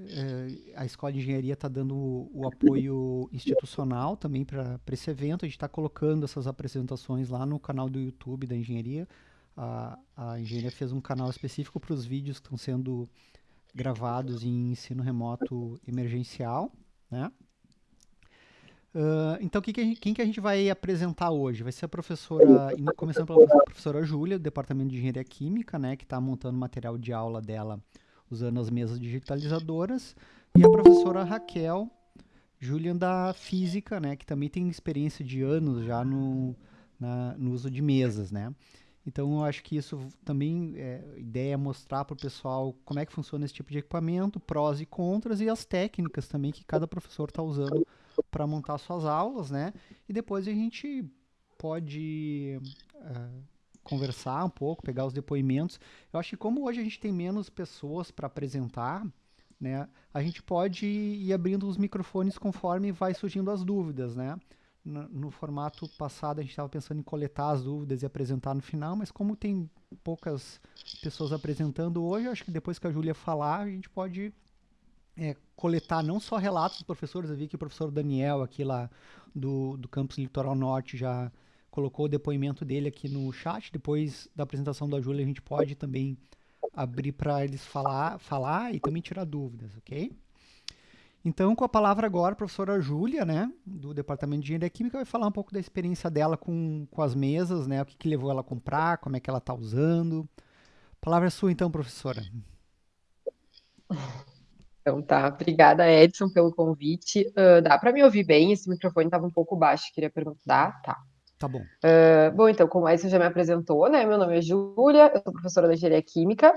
é, a Escola de Engenharia está dando o, o, apoio institucional também para esse evento. A gente está colocando essas apresentações lá no canal do YouTube da engenharia. A, a engenharia fez um canal específico para os vídeos que estão sendo gravados em ensino remoto emergencial, né? Uh, então, que que gente, quem que a gente vai apresentar hoje? Vai ser a professora, começando pela professora Júlia, do Departamento de Engenharia Química, né, que está montando material de aula dela usando as mesas digitalizadoras, e a professora Raquel Julian da Física, né, que também tem experiência de anos já no, na, no uso de mesas, né. Então, eu acho que isso também é ideia é mostrar para o pessoal como é que funciona esse tipo de equipamento, prós e contras, e as técnicas também que cada professor está usando para montar suas aulas, né? E depois a gente pode uh, conversar um pouco, pegar os depoimentos. Eu acho que como hoje a gente tem menos pessoas para apresentar, né, a gente pode ir abrindo os microfones conforme vai surgindo as dúvidas, né? No, no formato passado a gente estava pensando em coletar as dúvidas e apresentar no final, mas como tem poucas pessoas apresentando hoje, eu acho que depois que a Júlia falar, a gente pode é, coletar não só relatos dos professores, eu vi que o professor Daniel aqui lá do, do campus Litoral Norte já colocou o depoimento dele aqui no chat. Depois da apresentação da Júlia, a gente pode também abrir para eles falar, falar e também tirar dúvidas, ok? Então, com a palavra agora, a professora Júlia, né, do Departamento de Engenharia Química, vai falar um pouco da experiência dela com, com as mesas, né, o que, que levou ela a comprar, como é que ela está usando. A palavra é sua, então, professora. Então tá, obrigada Edson pelo convite. Uh, dá para me ouvir bem? Esse microfone estava um pouco baixo, queria perguntar. Tá. Tá bom. Uh, bom, então, como a Edson já me apresentou, né? Meu nome é Júlia, eu sou professora da engenharia química.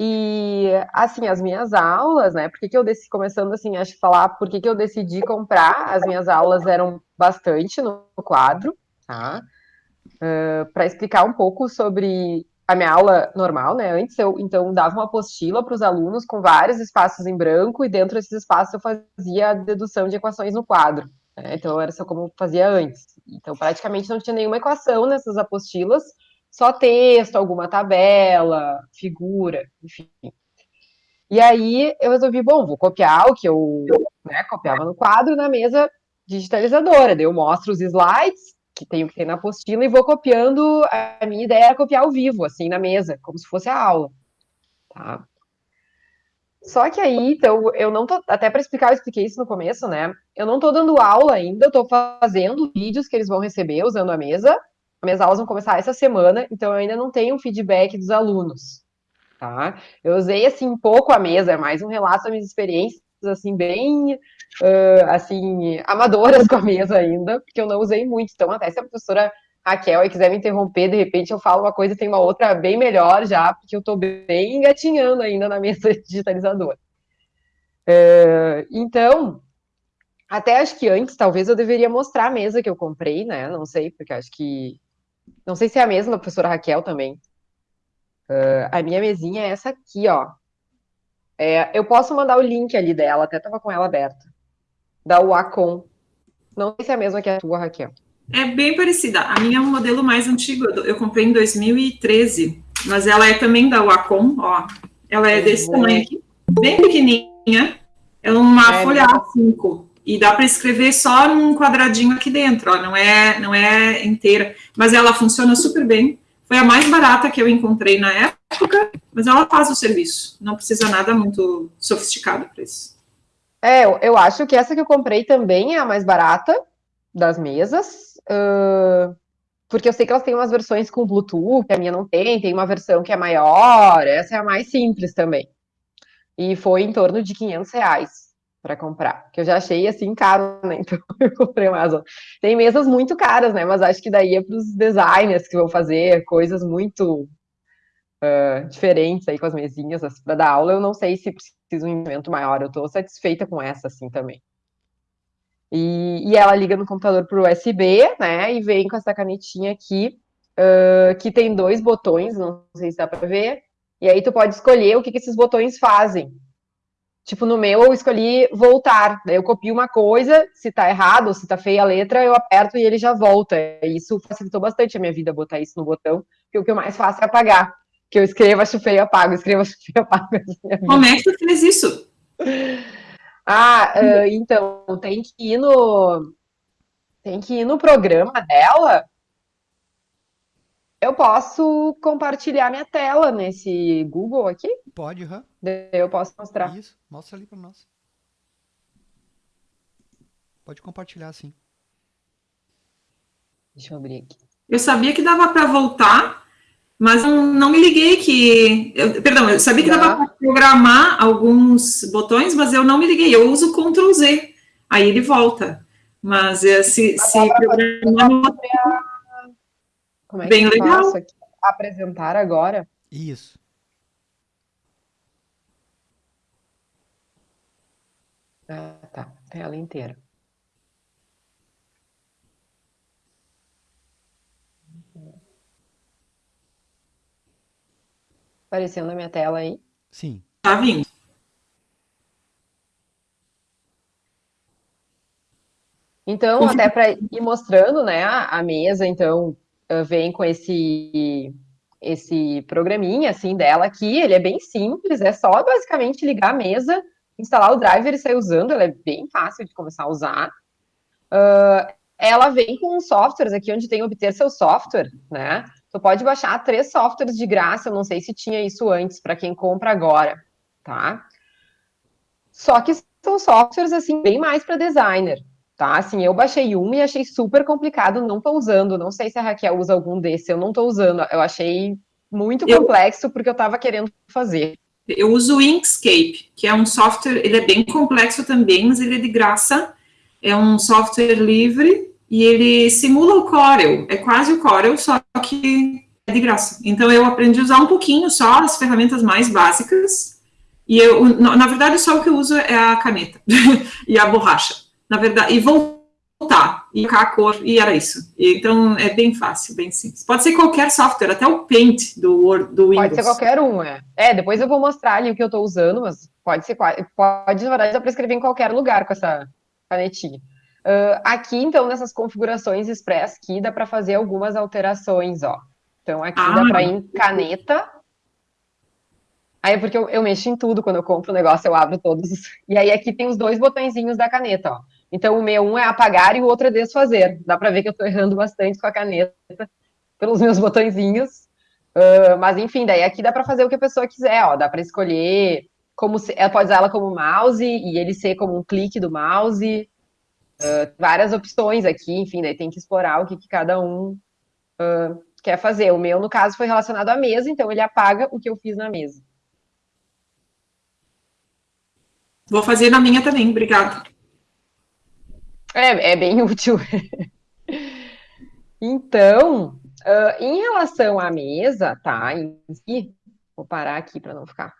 E, assim, as minhas aulas, né? Por que, eu decidi, começando assim, acho que falar por que, eu decidi comprar, as minhas aulas eram bastante no quadro, tá? Uh, para explicar um pouco sobre a minha aula normal, né? Antes eu então dava uma apostila para os alunos com vários espaços em branco e dentro desses espaços eu fazia a dedução de equações no quadro. Né? Então era só como fazia antes. Então praticamente não tinha nenhuma equação nessas apostilas, só texto, alguma tabela, figura, enfim. E aí eu resolvi, bom, vou copiar o que eu né, copiava no quadro na mesa digitalizadora. Daí eu mostro os slides que tenho que ter na apostila e vou copiando. A minha ideia era copiar ao vivo, assim, na mesa, como se fosse a aula. Tá? Só que aí, então, eu não tô. Até para explicar, eu expliquei isso no começo, né? Eu não tô dando aula ainda, eu tô fazendo vídeos que eles vão receber usando a mesa. Minhas aulas vão começar essa semana, então eu ainda não tenho feedback dos alunos. Tá? Eu usei assim pouco a mesa, é mais um relato das minhas experiências, assim, bem uh, assim, amadoras com a mesa ainda, porque eu não usei muito. Então, até se a professora Raquel aí quiser me interromper, de repente eu falo uma coisa e tem uma outra bem melhor já, porque eu estou bem engatinhando ainda na mesa digitalizadora. Uh, então, até acho que antes, talvez eu deveria mostrar a mesa que eu comprei, né? Não sei, porque acho que. Não sei se é a mesma da professora Raquel também. Uh, a minha mesinha é essa aqui, ó. É, eu posso mandar o link ali dela, até estava com ela aberta da Wacom. Não sei se é a mesma que a tua, Raquel. É bem parecida. A minha é um modelo mais antigo. Eu comprei em 2013, mas ela é também da Wacom, ó. Ela é desse uhum. tamanho aqui, bem pequenininha. É uma é, folha A5 e dá para escrever só num quadradinho aqui dentro, ó. Não é, não é inteira, mas ela funciona super bem. Foi a mais barata que eu encontrei na época, mas ela faz o serviço. Não precisa nada muito sofisticado para isso. É, eu acho que essa que eu comprei também é a mais barata das mesas, uh, porque eu sei que elas têm umas versões com Bluetooth, que a minha não tem, tem uma versão que é maior, essa é a mais simples também. E foi em torno de 500 reais para comprar, que eu já achei assim caro, né? Então eu comprei mais. Tem mesas muito caras, né? Mas acho que daí é para os designers que vão fazer coisas muito uh, diferentes aí com as mesinhas para dar aula. Eu não sei se precisa um investimento maior. Eu estou satisfeita com essa, assim, também. E, e ela liga no computador por USB, né? E vem com essa canetinha aqui, uh, que tem dois botões, não sei se dá para ver. E aí tu pode escolher o que, que esses botões fazem. Tipo, no meu eu escolhi voltar. Daí eu copio uma coisa, se tá errado se tá feia a letra, eu aperto e ele já volta. Isso facilitou bastante a minha vida, botar isso no botão, porque o que eu mais faço é apagar que eu escrevo, acho feio, apago, escrevo, acho feio, apago. Como é que tu fez isso? Ah, uh, então, tem que ir no. Tem que ir no programa dela. Eu posso compartilhar minha tela nesse Google aqui? Pode, aham. Eu posso mostrar. Isso, mostra ali para nós. Pode compartilhar, sim. Deixa eu abrir aqui. Eu sabia que dava para voltar, mas não, não, me liguei que. Eu, perdão, eu sabia que dava para programar alguns botões, mas eu não me liguei. Eu uso Ctrl Z, aí ele volta. Mas é, se, se programar. Como é que Bem eu legal. faço aqui? Apresentar agora? Isso. Ah, tá. Tela inteira. Aparecendo na minha tela aí? Sim. Tá vindo. Então, até para ir mostrando, né, a, mesa, então, vem com esse esse programinha, assim, dela aqui, ele é bem simples, é só basicamente ligar a mesa, instalar o driver e sair usando, ela é bem fácil de começar a usar. Uh, ela vem com softwares aqui, onde tem obter seu software, né, Tu pode baixar três softwares de graça, eu não sei se tinha isso antes, para quem compra agora, tá? Só que são softwares, assim, bem mais para designer, tá? Assim, eu baixei um e achei super complicado, não tô usando, não sei se a Raquel usa algum desse, eu não tô usando, eu achei muito complexo eu, porque eu tava querendo fazer. Eu uso o Inkscape, que é um software, ele é bem complexo também, mas ele é de graça, é um software livre, e ele simula o Corel, é quase o Corel, só que é de graça. Então eu aprendi a usar um pouquinho só as ferramentas mais básicas, e eu, na verdade, só o que eu uso é a caneta e a borracha. Na verdade, e voltar, e colocar a cor, e era isso. Então é bem fácil, bem simples. Pode ser qualquer software, até o Paint do, Word, do Windows. Pode ser qualquer um, é. É, depois eu vou mostrar ali o que eu estou usando, mas pode ser, pode, na verdade, dá para escrever em qualquer lugar com essa canetinha. Uh, aqui, então, nessas configurações Express, aqui dá para fazer algumas alterações, ó. Então, aqui ah. dá para ir em caneta. Aí é porque eu, eu, mexo em tudo, quando eu compro o negócio, eu abro todos. E aí aqui tem os dois botõezinhos da caneta, ó. Então, o meu um é apagar e o outro é desfazer. Dá para ver que eu estou errando bastante com a caneta, pelos meus botõezinhos. Uh, mas, enfim, daí aqui dá para fazer o que a pessoa quiser, ó. Dá para escolher como se, ela pode usar ela como mouse e ele ser como um clique do mouse. Uh, várias opções aqui, enfim, daí tem que explorar o que, que cada um uh, quer fazer. O meu, no caso, foi relacionado à mesa, então ele apaga o que eu fiz na mesa. Vou fazer na minha também, obrigada. É, é bem útil. então, uh, em relação à mesa, tá? Em si, vou parar aqui para não ficar.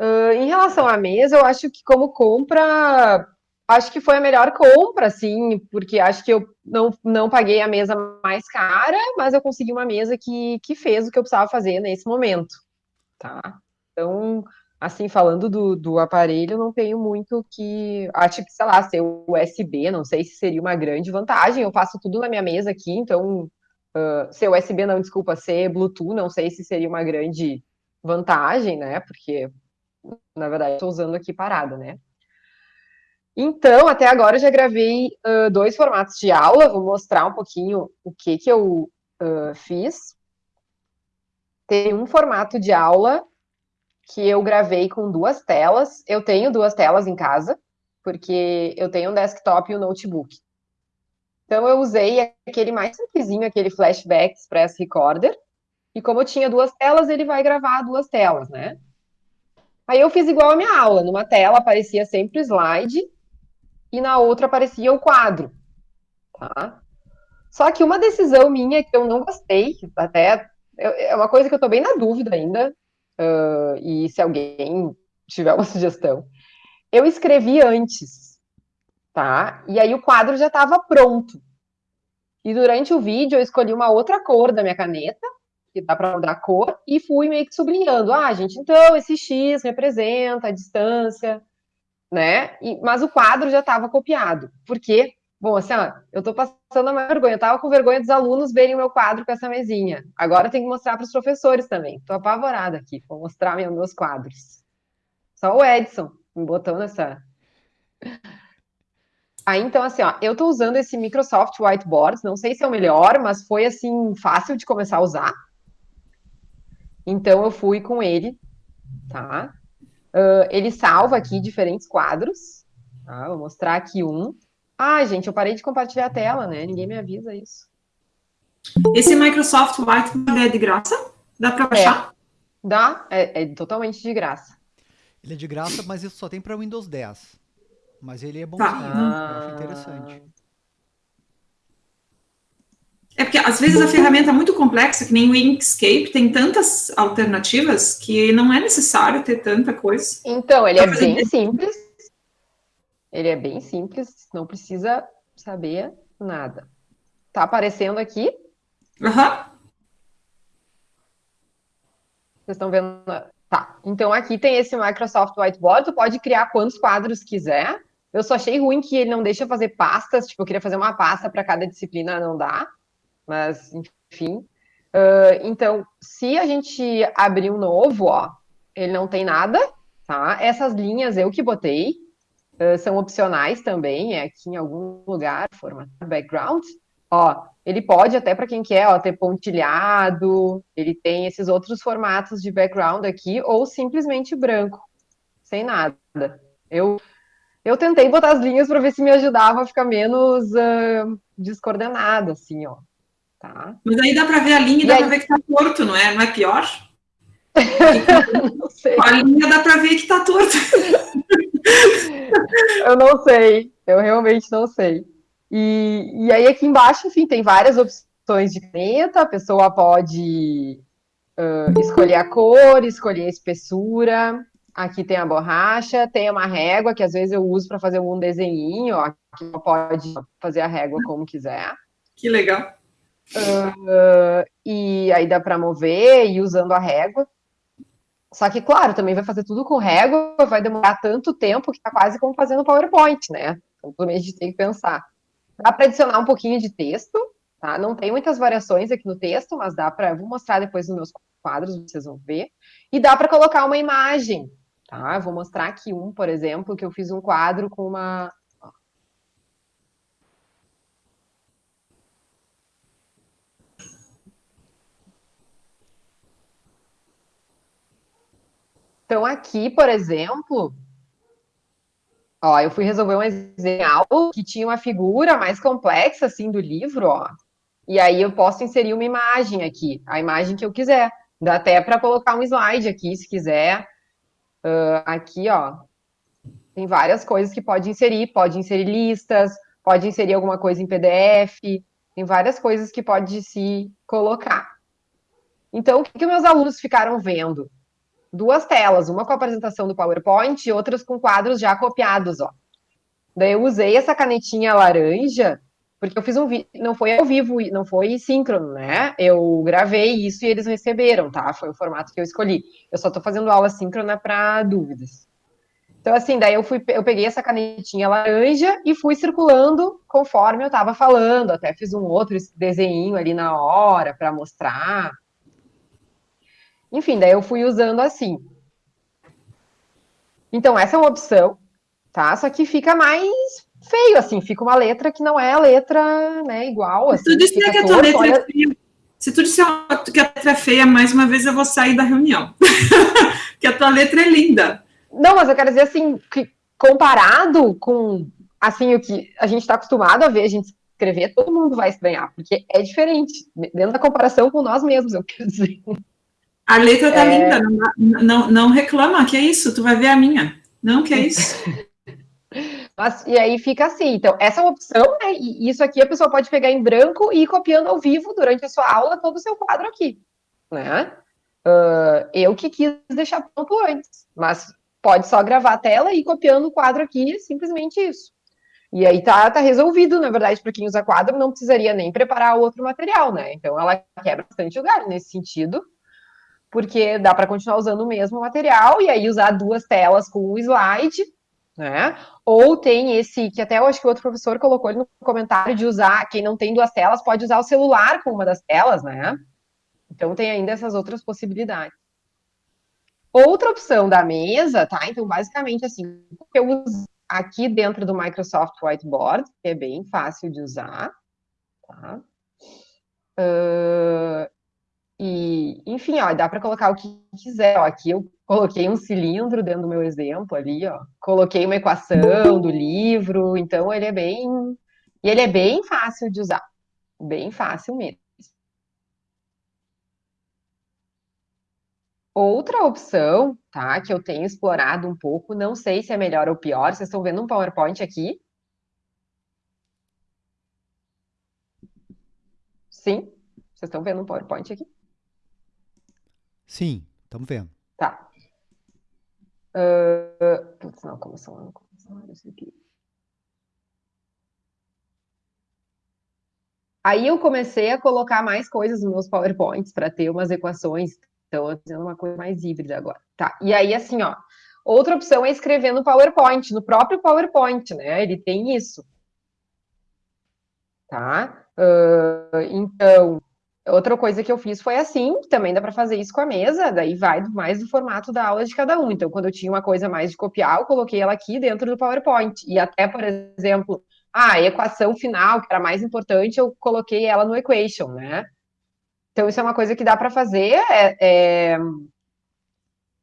Uh, em relação à mesa, eu acho que como compra acho que foi a melhor compra, assim, porque acho que eu não, não paguei a mesa mais cara, mas eu consegui uma mesa que, que fez o que eu precisava fazer nesse momento, tá? Então, assim, falando do, do aparelho, não tenho muito que. Acho que, sei lá, ser USB, não sei se seria uma grande vantagem. Eu faço tudo na minha mesa aqui, então. Uh, ser USB, não, desculpa, ser Bluetooth, não sei se seria uma grande vantagem, né? Porque, na verdade, estou usando aqui parada, né? Então, até agora eu já gravei uh, dois formatos de aula, vou mostrar um pouquinho o que, que eu uh, fiz. Tem um formato de aula que eu gravei com duas telas. Eu tenho duas telas em casa, porque eu tenho um desktop e um notebook. Então, eu usei aquele mais simplesinho, aquele Flashback Express Recorder. E como eu tinha duas telas, ele vai gravar duas telas, né? Aí eu fiz igual a minha aula. Numa tela aparecia sempre o slide, e na outra aparecia o quadro, tá? Só que uma decisão minha que eu não gostei, até é uma coisa que eu tô bem na dúvida ainda, uh, e se alguém tiver uma sugestão, eu escrevi antes, tá? E aí o quadro já estava pronto. E durante o vídeo eu escolhi uma outra cor da minha caneta, que dá para mudar a cor, e fui meio que sublinhando. Ah, gente, então esse X representa a distância né? E, mas o quadro já estava copiado. Por quê? Bom, assim, ó, eu estou passando a maior vergonha. Eu estava com vergonha dos alunos verem o meu quadro com essa mesinha. Agora tenho que mostrar para os professores também. Estou apavorada aqui. Vou mostrar meus quadros. Só o Edson me botou nessa. Aí, então, assim, ó, eu tô usando esse Microsoft Whiteboard, não sei se é o melhor, mas foi, assim, fácil de começar a usar. Então, eu fui com ele, tá? Uh, ele salva aqui diferentes quadros, tá? Vou mostrar aqui um. Ah, gente, eu parei de compartilhar a tela, né? Ninguém me avisa isso. Esse Microsoft Whiteboard é de graça? Dá para baixar? É. Dá, é, é, totalmente de graça. Ele é de graça, mas isso só tem para Windows 10. Mas ele é bonzinho, tá. ah. eu acho interessante. É porque às vezes a ferramenta é muito complexa, que nem o Inkscape, tem tantas alternativas que não é necessário ter tanta coisa. Então, ele é bem simples. Ele é bem simples, não precisa saber nada. Tá aparecendo aqui? Aham. Uhum. Vocês estão vendo? Tá. Então aqui tem esse Microsoft Whiteboard, tu pode criar quantos quadros quiser. Eu só achei ruim que ele não deixa fazer pastas, tipo, eu queria fazer uma pasta para cada disciplina, não dá. Mas, enfim. Uh, então, se a gente abrir um novo, ó, ele não tem nada, tá? Essas linhas eu que botei, uh, são opcionais também, é aqui em algum lugar, formatar background. Ó, ele pode até para quem quer, ó, ter pontilhado, ele tem esses outros formatos de background aqui, ou simplesmente branco, sem nada. Eu, eu tentei botar as linhas para ver se me ajudava a ficar menos uh, descoordenada, assim, ó. Tá? Mas aí dá para ver a linha e dá para ver que tá torto, não é? Não é pior? não sei. A linha dá para ver que tá torto. eu não sei, eu realmente não sei. E, e aí aqui embaixo, enfim, tem várias opções de caneta, a pessoa pode uh, escolher a cor, escolher a espessura, aqui tem a borracha, tem uma régua, que às vezes eu uso para fazer um desenho, ó, que pode fazer a régua como quiser. Que legal. Uh, e aí dá para mover e usando a régua. Só que, claro, também vai fazer tudo com régua, vai demorar tanto tempo que tá quase como fazendo PowerPoint, né? Então também a gente tem que pensar. Dá para adicionar um pouquinho de texto, tá? Não tem muitas variações aqui no texto, mas dá para. Vou mostrar depois nos meus quadros, vocês vão ver. E dá para colocar uma imagem, tá? Vou mostrar aqui um, por exemplo, que eu fiz um quadro com uma. Então, aqui, por exemplo, Ó, eu fui resolver um desenho que tinha uma figura mais complexa, assim, do livro, ó. E aí eu posso inserir uma imagem aqui, a imagem que eu quiser. Dá até para colocar um slide aqui, se quiser. Uh, aqui, ó, tem várias coisas que pode inserir. Pode inserir listas, pode inserir alguma coisa em PDF. Tem várias coisas que pode se colocar. Então, o que, que meus alunos ficaram vendo? Duas telas, uma com a apresentação do PowerPoint e outras com quadros já copiados, ó. Daí eu usei essa canetinha laranja, porque eu fiz um vídeo, não foi ao vivo, não foi síncrono, né? Eu gravei isso e eles receberam, tá? Foi o formato que eu escolhi. Eu só tô fazendo aula síncrona para dúvidas. Então, assim, daí eu fui, eu peguei essa canetinha laranja e fui circulando conforme eu tava falando. Até fiz um outro desenho ali na hora para mostrar. Enfim, daí eu fui usando assim. Então, essa é uma opção, tá? Só que fica mais feio, assim, fica uma letra que não é a letra, né, igual. Assim, Se tu disser que a tua letra olha... é feia, se tu disser que a letra é feia, mais uma vez eu vou sair da reunião. que a tua letra é linda. Não, mas eu quero dizer assim, que comparado com assim o que a gente está acostumado a ver a gente escrever, todo mundo vai estranhar, porque é diferente, dentro da comparação com nós mesmos, eu quero dizer. A letra tá é... linda, não, não, não, reclama, que é isso, tu vai ver a minha. Não, que é isso. Mas, e aí fica assim, então, essa é uma opção, né, e isso aqui a pessoa pode pegar em branco e ir copiando ao vivo durante a sua aula todo o seu quadro aqui, né? Uh, eu que quis deixar pronto antes, mas pode só gravar a tela e ir copiando o quadro aqui, simplesmente isso. E aí tá, tá resolvido, na verdade, para quem usa quadro, não precisaria nem preparar outro material, né? Então ela quebra bastante lugar nesse sentido, porque dá para continuar usando o mesmo material e aí usar duas telas com um slide, né? Ou tem esse, que até eu acho que o outro professor colocou ali no comentário de usar, quem não tem duas telas pode usar o celular com uma das telas, né? Então tem ainda essas outras possibilidades. Outra opção da mesa, tá? Então, basicamente, assim, eu uso aqui dentro do Microsoft Whiteboard, que é bem fácil de usar, tá? Uh, e, enfim, ó, dá para colocar o que quiser. Ó, aqui eu coloquei um cilindro dentro do meu exemplo ali, ó. Coloquei uma equação do livro, então ele é bem... E ele é bem fácil de usar. Bem fácil mesmo. Outra opção, tá, que eu tenho explorado um pouco, não sei se é melhor ou pior, vocês estão vendo um PowerPoint aqui? Sim? Vocês estão vendo um PowerPoint aqui? Sim, estamos vendo. Tá. Uh, putz, não, começou lá, começou isso aqui. Aí eu comecei a colocar mais coisas nos meus PowerPoints para ter umas equações então, eu tô fazendo uma coisa mais híbrida agora. Tá, e aí, assim, ó, outra opção é escrever no PowerPoint, no próprio PowerPoint, né? Ele tem isso. Tá? Uh, então, outra coisa que eu fiz foi assim, também dá para fazer isso com a mesa, daí vai mais do formato da aula de cada um. Então, quando eu tinha uma coisa mais de copiar, eu coloquei ela aqui dentro do PowerPoint. E até, por exemplo, a equação final, que era mais importante, eu coloquei ela no equation, né? Então, isso é uma coisa que dá para fazer. É, é...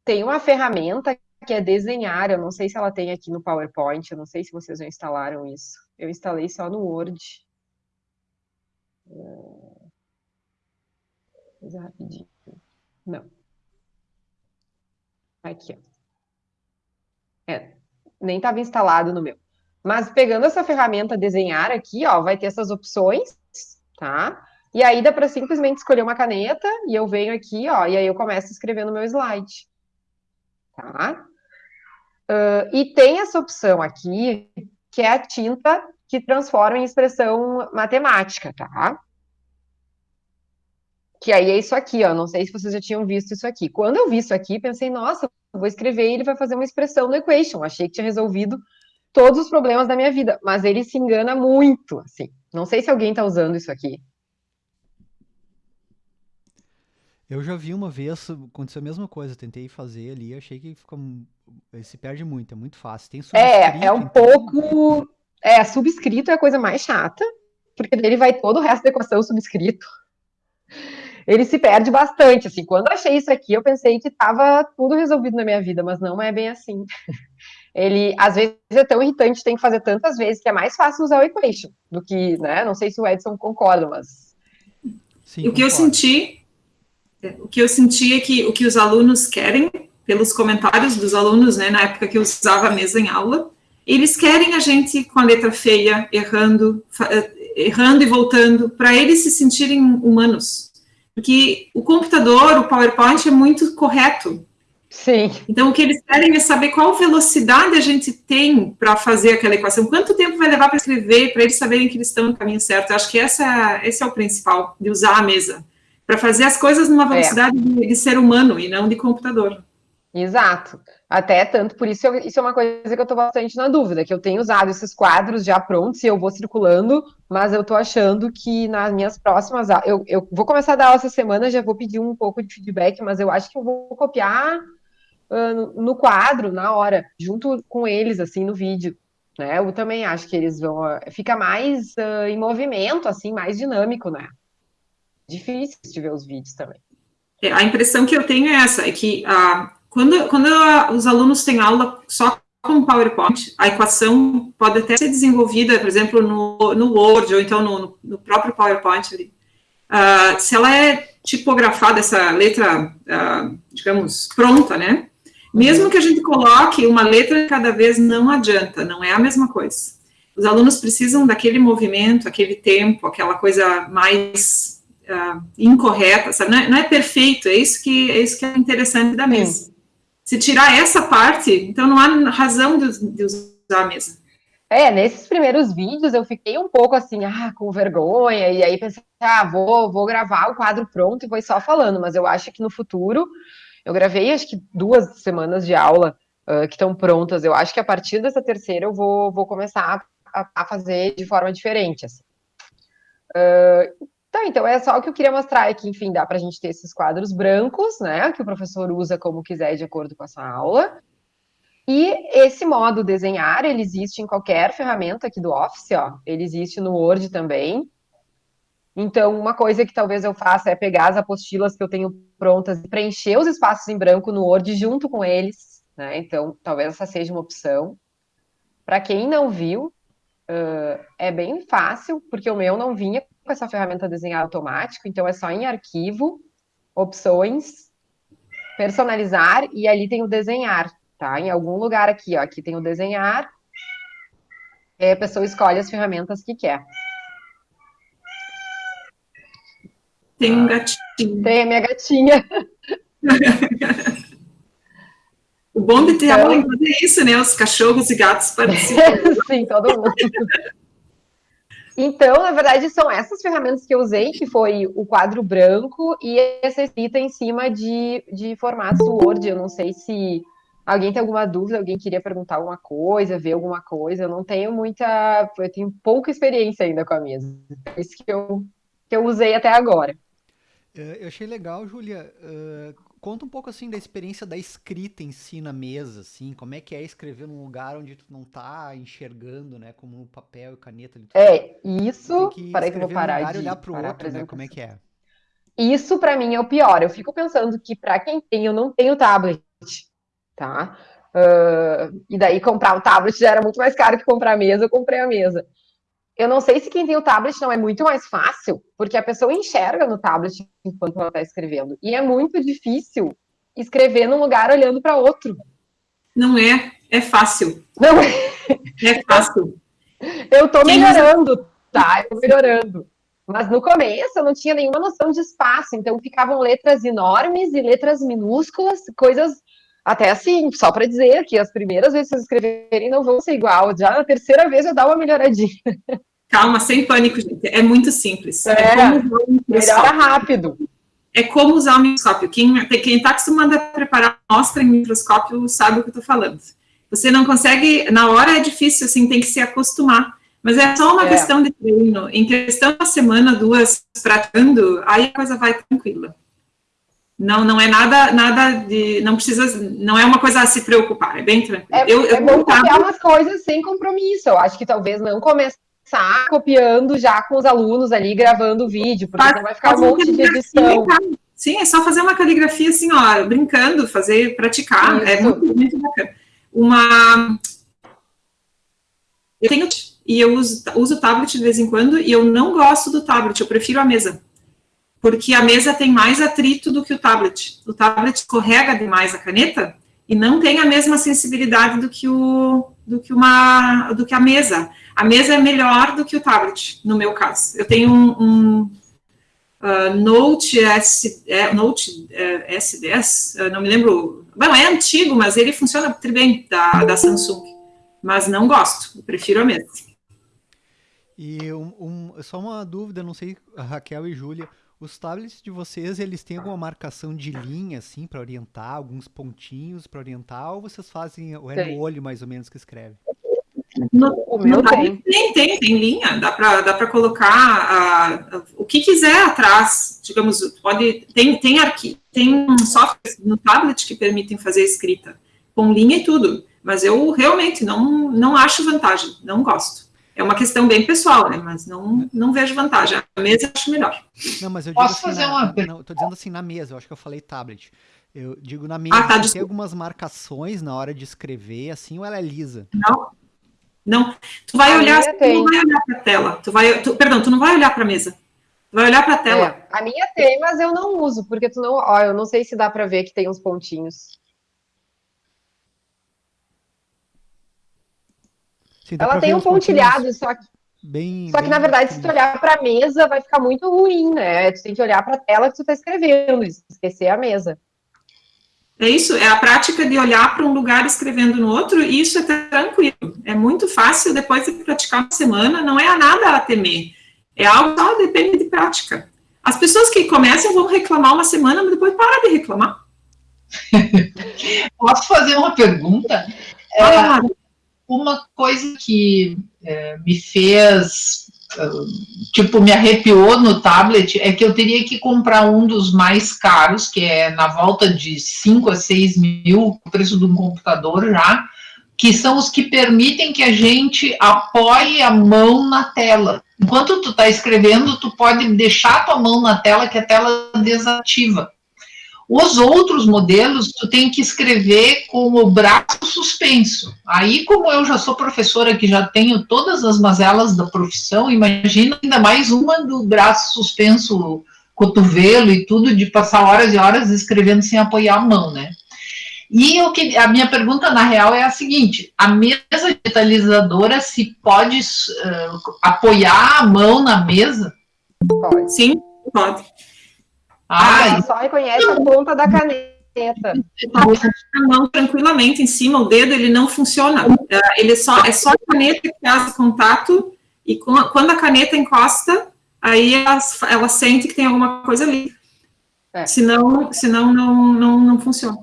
Tem uma ferramenta que é desenhar, eu não sei se ela tem aqui no PowerPoint, eu não sei se vocês já instalaram isso. Eu instalei só no Word. Coisa rapidinho. Não. Aqui, ó. É, nem estava instalado no meu. Mas pegando essa ferramenta desenhar aqui, ó, vai ter essas opções, tá? E aí dá para simplesmente escolher uma caneta e eu venho aqui, ó, e aí eu começo a escrever no meu slide. Tá? Uh, e tem essa opção aqui, que é a tinta que transforma em expressão matemática, tá? Que aí é isso aqui, ó. Não sei se vocês já tinham visto isso aqui. Quando eu vi isso aqui, pensei, nossa, vou escrever e ele vai fazer uma expressão no equation. Achei que tinha resolvido todos os problemas da minha vida, mas ele se engana muito, assim. Não sei se alguém está usando isso aqui. Eu já vi uma vez, aconteceu a mesma coisa, tentei fazer ali, achei que fica, se perde muito, é muito fácil. Tem é, é um então... pouco, é, subscrito é a coisa mais chata, porque dele vai todo o resto da equação subscrito. Ele se perde bastante, assim, quando eu achei isso aqui, eu pensei que estava tudo resolvido na minha vida, mas não é bem assim. Ele, às vezes, é tão irritante, tem que fazer tantas vezes, que é mais fácil usar o equation, do que, né, não sei se o Edson concorda, mas... Sim, o que eu senti o que eu senti é que o que os alunos querem, pelos comentários dos alunos, né, na época que eu usava a mesa em aula, eles querem a gente com a letra feia, errando, eh, errando e voltando, para eles se sentirem humanos. Porque o computador, o PowerPoint é muito correto. Sim. Então, o que eles querem é saber qual velocidade a gente tem para fazer aquela equação, quanto tempo vai levar para escrever, para eles saberem que eles estão no caminho certo. Eu acho que essa, esse é o principal, de usar a mesa para fazer as coisas numa é. velocidade é. de, de, ser humano e não de computador. Exato. Até tanto, por isso, eu, isso é uma coisa que eu estou bastante na dúvida, que eu tenho usado esses quadros já prontos e eu vou circulando, mas eu estou achando que nas minhas próximas eu, eu vou começar a dar aula essa semana, já vou pedir um pouco de feedback, mas eu acho que eu vou copiar uh, no, quadro, na hora, junto com eles, assim, no vídeo. Né? Eu também acho que eles vão. Uh, fica mais uh, em movimento, assim, mais dinâmico, né? difícil de ver os vídeos também. É, a impressão que eu tenho é essa, é que ah, quando, quando a, os alunos têm aula só com PowerPoint, a equação pode até ser desenvolvida, por exemplo, no, no Word, ou então no, no próprio PowerPoint ali. Ah, se ela é tipografada, essa letra, ah, digamos, pronta, né? Mesmo que a gente coloque uma letra cada vez, não adianta, não é a mesma coisa. Os alunos precisam daquele movimento, aquele tempo, aquela coisa mais uh, incorreta, sabe? Não é, não é, perfeito, é isso que é isso que é interessante da mesa. Se tirar essa parte, então não há razão de, de usar a mesa. É, nesses primeiros vídeos eu fiquei um pouco assim, ah, com vergonha, e aí pensei, ah, vou, vou gravar o quadro pronto e vou só falando, mas eu acho que no futuro, eu gravei acho que duas semanas de aula uh, que estão prontas, eu acho que a partir dessa terceira eu vou, vou começar a, a fazer de forma diferente, assim. Uh, Tá, então é só o que eu queria mostrar é que, enfim, dá para a gente ter esses quadros brancos, né, que o professor usa como quiser de acordo com a sua aula. E esse modo desenhar, ele existe em qualquer ferramenta aqui do Office, ó. Ele existe no Word também. Então, uma coisa que talvez eu faça é pegar as apostilas que eu tenho prontas e preencher os espaços em branco no Word junto com eles, né? Então, talvez essa seja uma opção. Para quem não viu, uh, é bem fácil, porque o meu não vinha com essa ferramenta desenhar automático, então é só em arquivo, opções, personalizar, e ali tem o desenhar, tá? Em algum lugar aqui, ó, aqui tem o desenhar, e a pessoa escolhe as ferramentas que quer. Tem um gatinho. Tem a minha gatinha. o bom de ter então... aula é isso, né? Os cachorros e gatos participam. Sim, todo mundo. Então, na verdade, são essas ferramentas que eu usei, que foi o quadro branco e essa escrita em cima de, de formatos Word. Eu não sei se alguém tem alguma dúvida, alguém queria perguntar alguma coisa, ver alguma coisa. Eu não tenho muita. Eu tenho pouca experiência ainda com a mesa. É isso que eu, que eu usei até agora. É, eu achei legal, Júlia. Conta um pouco assim da experiência da escrita em si na mesa, assim, como é que é escrever num lugar onde tu não tá enxergando, né, como no papel e caneta. Ali, é, isso, para que eu vou parar lugar de olhar pro outro, né, como é que é? Isso para mim é o pior. Eu fico pensando que para quem tem, eu não tenho tablet, tá? Uh, e daí comprar o tablet já era muito mais caro que comprar a mesa, eu comprei a mesa. Eu não sei se quem tem o tablet não é muito mais fácil, porque a pessoa enxerga no tablet enquanto ela está escrevendo. E é muito difícil escrever num lugar olhando para outro. Não é, é fácil. Não é. É fácil. Eu estou melhorando, tá? Eu tô melhorando. Mas no começo eu não tinha nenhuma noção de espaço, então ficavam letras enormes e letras minúsculas, coisas até assim, só para dizer que as primeiras vezes que vocês escreverem não vão ser igual, já na terceira vez já dá uma melhoradinha. Calma, sem pânico, gente. É muito simples. É, é melhora rápido. É como usar o microscópio. Quem está acostumado a preparar amostra em microscópio sabe o que eu estou falando. Você não consegue, na hora é difícil, assim, tem que se acostumar. Mas é só uma é. questão de treino. Em questão de uma semana, duas, tratando, aí a coisa vai tranquila. Não, não é nada, nada de, não precisa, não é uma coisa a se preocupar, é bem tranquilo. É, eu, eu é bom copiar umas coisas sem compromisso. Eu acho que talvez não começar copiando já com os alunos ali, gravando o vídeo, porque faz, vai ficar um monte de edição. Sim, é só fazer uma caligrafia assim, ó, brincando, fazer, praticar. É Isso. É muito, muito bacana. Uma. Eu tenho e eu uso, uso tablet de vez em quando, e eu não gosto do tablet, eu prefiro a mesa porque a mesa tem mais atrito do que o tablet. O tablet escorrega demais a caneta e não tem a mesma sensibilidade do que, o, do que, uma, do que a mesa. A mesa é melhor do que o tablet, no meu caso. Eu tenho um, um uh, Note, S, é, Note é, S10, não me lembro. Bom, é antigo, mas ele funciona muito bem, da, da Samsung. Mas não gosto, prefiro a mesa. E um, um, só uma dúvida, não sei, Raquel e Júlia, os tablets de vocês, eles têm alguma marcação de linha, assim, para orientar, alguns pontinhos para orientar, ou vocês fazem, ou é no olho mais ou menos que escreve? No, o meu tem. tem. Tem, tem, linha, dá para dá pra colocar uh, o que quiser atrás, digamos, pode, tem, tem, arqui, tem softwares no tablet que permitem fazer escrita, com linha e tudo, mas eu realmente não, não acho vantagem, não gosto. É uma questão bem pessoal, né? Mas não, não vejo vantagem. A mesa eu acho melhor. Não, mas eu digo Posso assim, fazer na, uma não, tô dizendo assim na mesa, eu acho que eu falei tablet. Eu digo na mesa, ah, tá, tem algumas marcações na hora de escrever, assim, ou ela é lisa? Não. Não. Tu vai a olhar, tu não vai olhar para a tela. Tu vai, tu, perdão, tu não vai olhar para a mesa. Tu vai olhar para a tela. É, a minha tem, mas eu não uso, porque tu não, ó, eu não sei se dá para ver que tem uns pontinhos. Sim, ela tem um pontilhado, só que, bem, só que bem na verdade, se tu olhar para a mesa, vai ficar muito ruim, né? Tu tem que olhar para a tela que tu está escrevendo, esquecer a mesa. É isso, é a prática de olhar para um lugar escrevendo no outro, e isso é tranquilo. É muito fácil, depois de praticar uma semana, não é nada a temer. É algo só depende de prática. As pessoas que começam vão reclamar uma semana, mas depois para de reclamar. Posso fazer uma pergunta? É, uma coisa que é, me fez tipo, me arrepiou no tablet é que eu teria que comprar um dos mais caros, que é na volta de 5 a 6 mil, o preço de um computador já, que são os que permitem que a gente apoie a mão na tela. Enquanto tu está escrevendo, tu pode deixar a tua mão na tela, que a tela desativa. Os outros modelos, tu tem que escrever com o braço suspenso. Aí, como eu já sou professora, que já tenho todas as mazelas da profissão, imagina ainda mais uma do braço suspenso, cotovelo e tudo, de passar horas e horas escrevendo sem apoiar a mão, né? E o que, a minha pergunta, na real, é a seguinte: a mesa digitalizadora se pode uh, apoiar a mão na mesa? Pode. Sim, pode. Ah, ela só reconhece a ponta da caneta. A mão tranquilamente em cima, o dedo ele não funciona. É, ele só é só a caneta que faz contato e quando a caneta encosta, aí ela, ela sente que tem alguma coisa ali. É. Senão, senão não, não, não funciona.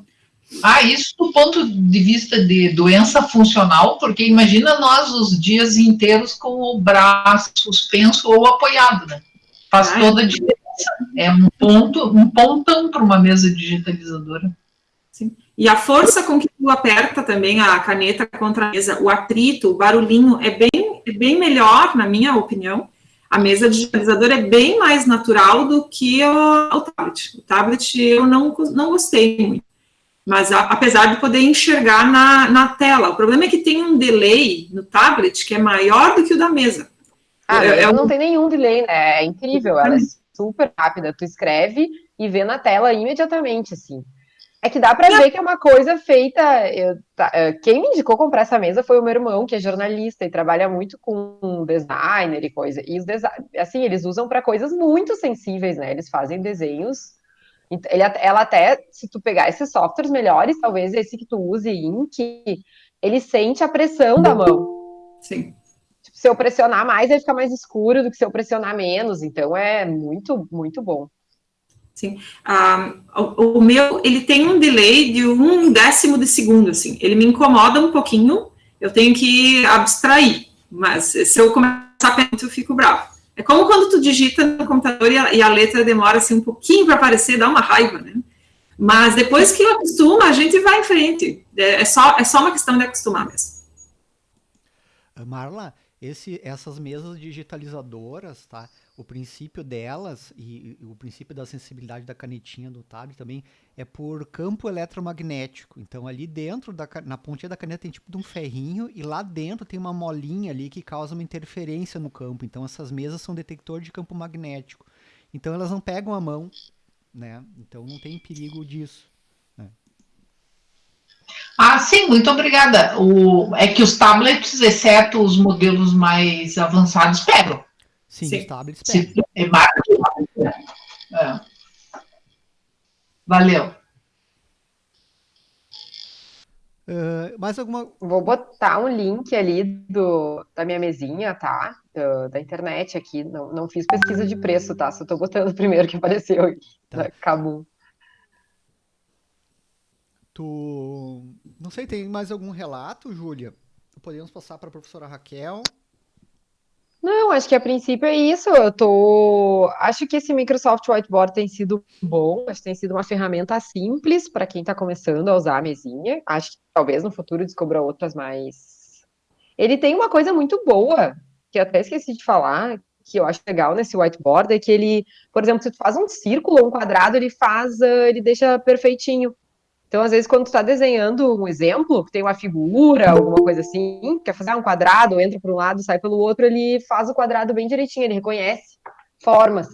Ah, isso do ponto de vista de doença funcional, porque imagina nós os dias inteiros com o braço suspenso ou apoiado, né? Faz ah, toda a diferença. É um ponto, um pontão para uma mesa digitalizadora. Sim. E a força com que tu aperta também a caneta contra a mesa, o atrito, o barulhinho é bem, é bem melhor, na minha opinião. A mesa digitalizadora é bem mais natural do que o, o tablet. O tablet eu não, não gostei muito mas a, apesar de poder enxergar na, na tela. O problema é que tem um delay no tablet que é maior do que o da mesa. Ah, é, é não tem nenhum delay, né? É incrível, é super rápida. Tu escreve e vê na tela imediatamente, assim. É que dá para ver que é uma coisa feita. Eu, tá, é, quem me indicou comprar essa mesa foi o meu irmão, que é jornalista e trabalha muito com designer e coisa. E os assim, eles usam para coisas muito sensíveis, né? Eles fazem desenhos ele, ela até, se tu pegar esses softwares melhores, talvez esse que tu use, Ink, ele sente a pressão da mão. Sim. Se eu pressionar mais, ele fica mais escuro do que se eu pressionar menos. Então é muito, muito bom. Sim. Ah, o, o, meu, ele tem um delay de um décimo de segundo, assim. Ele me incomoda um pouquinho, eu tenho que abstrair. Mas se eu começar a pensar, eu fico bravo. É como quando tu digita no computador e a, e a letra demora assim um pouquinho para aparecer, dá uma raiva, né? Mas depois que acostuma, a gente vai em frente. É, é, só, é só uma questão de acostumar mesmo. Marla, esse, essas mesas digitalizadoras, tá? o princípio delas e, e, o princípio da sensibilidade da canetinha do tablet também é por campo eletromagnético. Então ali dentro da na pontinha da caneta tem tipo de um ferrinho e lá dentro tem uma molinha ali que causa uma interferência no campo. Então essas mesas são detector de campo magnético. Então elas não pegam a mão, né? Então não tem perigo disso. Ah, sim, muito obrigada. O, é que os tablets, exceto os modelos mais avançados, pegam. Sim, Sim. os tablets Sim. É é. Valeu. Uh, mais alguma. Vou botar um link ali do, da minha mesinha, tá? Do, da internet aqui. Não, não fiz pesquisa de preço, tá? Só tô botando o primeiro que apareceu aqui. Tá. Cabum. Tu. Não sei, tem mais algum relato, Júlia? Podemos passar para a professora Raquel. Não, acho que a princípio é isso. Eu tô. Acho que esse Microsoft Whiteboard tem sido bom, acho que tem sido uma ferramenta simples para quem está começando a usar a mesinha. Acho que talvez no futuro descubra outras mais. Ele tem uma coisa muito boa, que até esqueci de falar, que eu acho legal nesse whiteboard, é que ele, por exemplo, se tu faz um círculo ou um quadrado, ele faz, ele deixa perfeitinho. Então, às vezes, quando tu está desenhando um exemplo, que tem uma figura, alguma coisa assim, quer fazer um quadrado, entra por um lado, sai pelo outro, ele faz o quadrado bem direitinho, ele reconhece formas.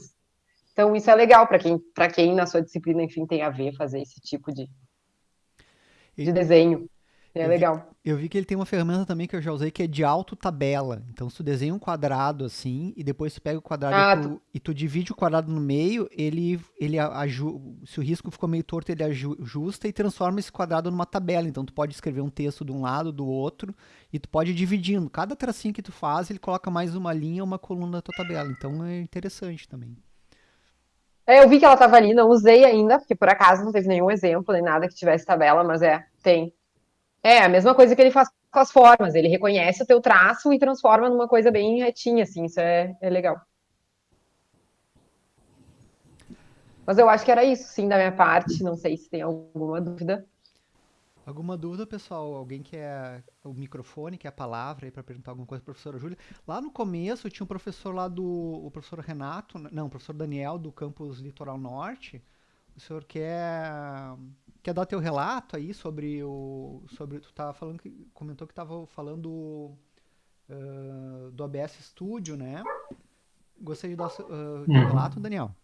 Então, isso é legal para quem, quem na sua disciplina, enfim, tem a ver fazer esse tipo de, de desenho. É legal. Eu vi que ele tem uma ferramenta também que eu já usei que é de autotabela. Então, se tu desenha um quadrado assim, e depois tu pega o quadrado ah, e, tu, e, tu, divide o quadrado no meio, ele, ele aju... se o risco ficou meio torto, ele ajusta e transforma esse quadrado numa tabela. Então, tu pode escrever um texto de um lado, do outro, e tu pode ir dividindo. Cada tracinho que tu faz, ele coloca mais uma linha uma coluna na tua tabela. Então, é interessante também. É, eu vi que ela estava ali, não usei ainda, porque por acaso não teve nenhum exemplo, nem nada que tivesse tabela, mas é, tem. É, a mesma coisa que ele faz com as formas, ele reconhece o teu traço e transforma numa coisa bem retinha, assim, isso é, é legal. Mas eu acho que era isso, sim, da minha parte, não sei se tem alguma dúvida. Alguma dúvida, pessoal? Alguém quer o microfone, quer a palavra aí para perguntar alguma coisa para professora Júlia? Lá no começo tinha um professor lá do. O professor Renato, não, o professor Daniel do campus Litoral Norte. O senhor quer quer dar teu relato aí sobre o sobre tu tava falando que comentou que estava falando uh, do ABS Studio, né? Gostaria de dar uh, teu relato, Daniel.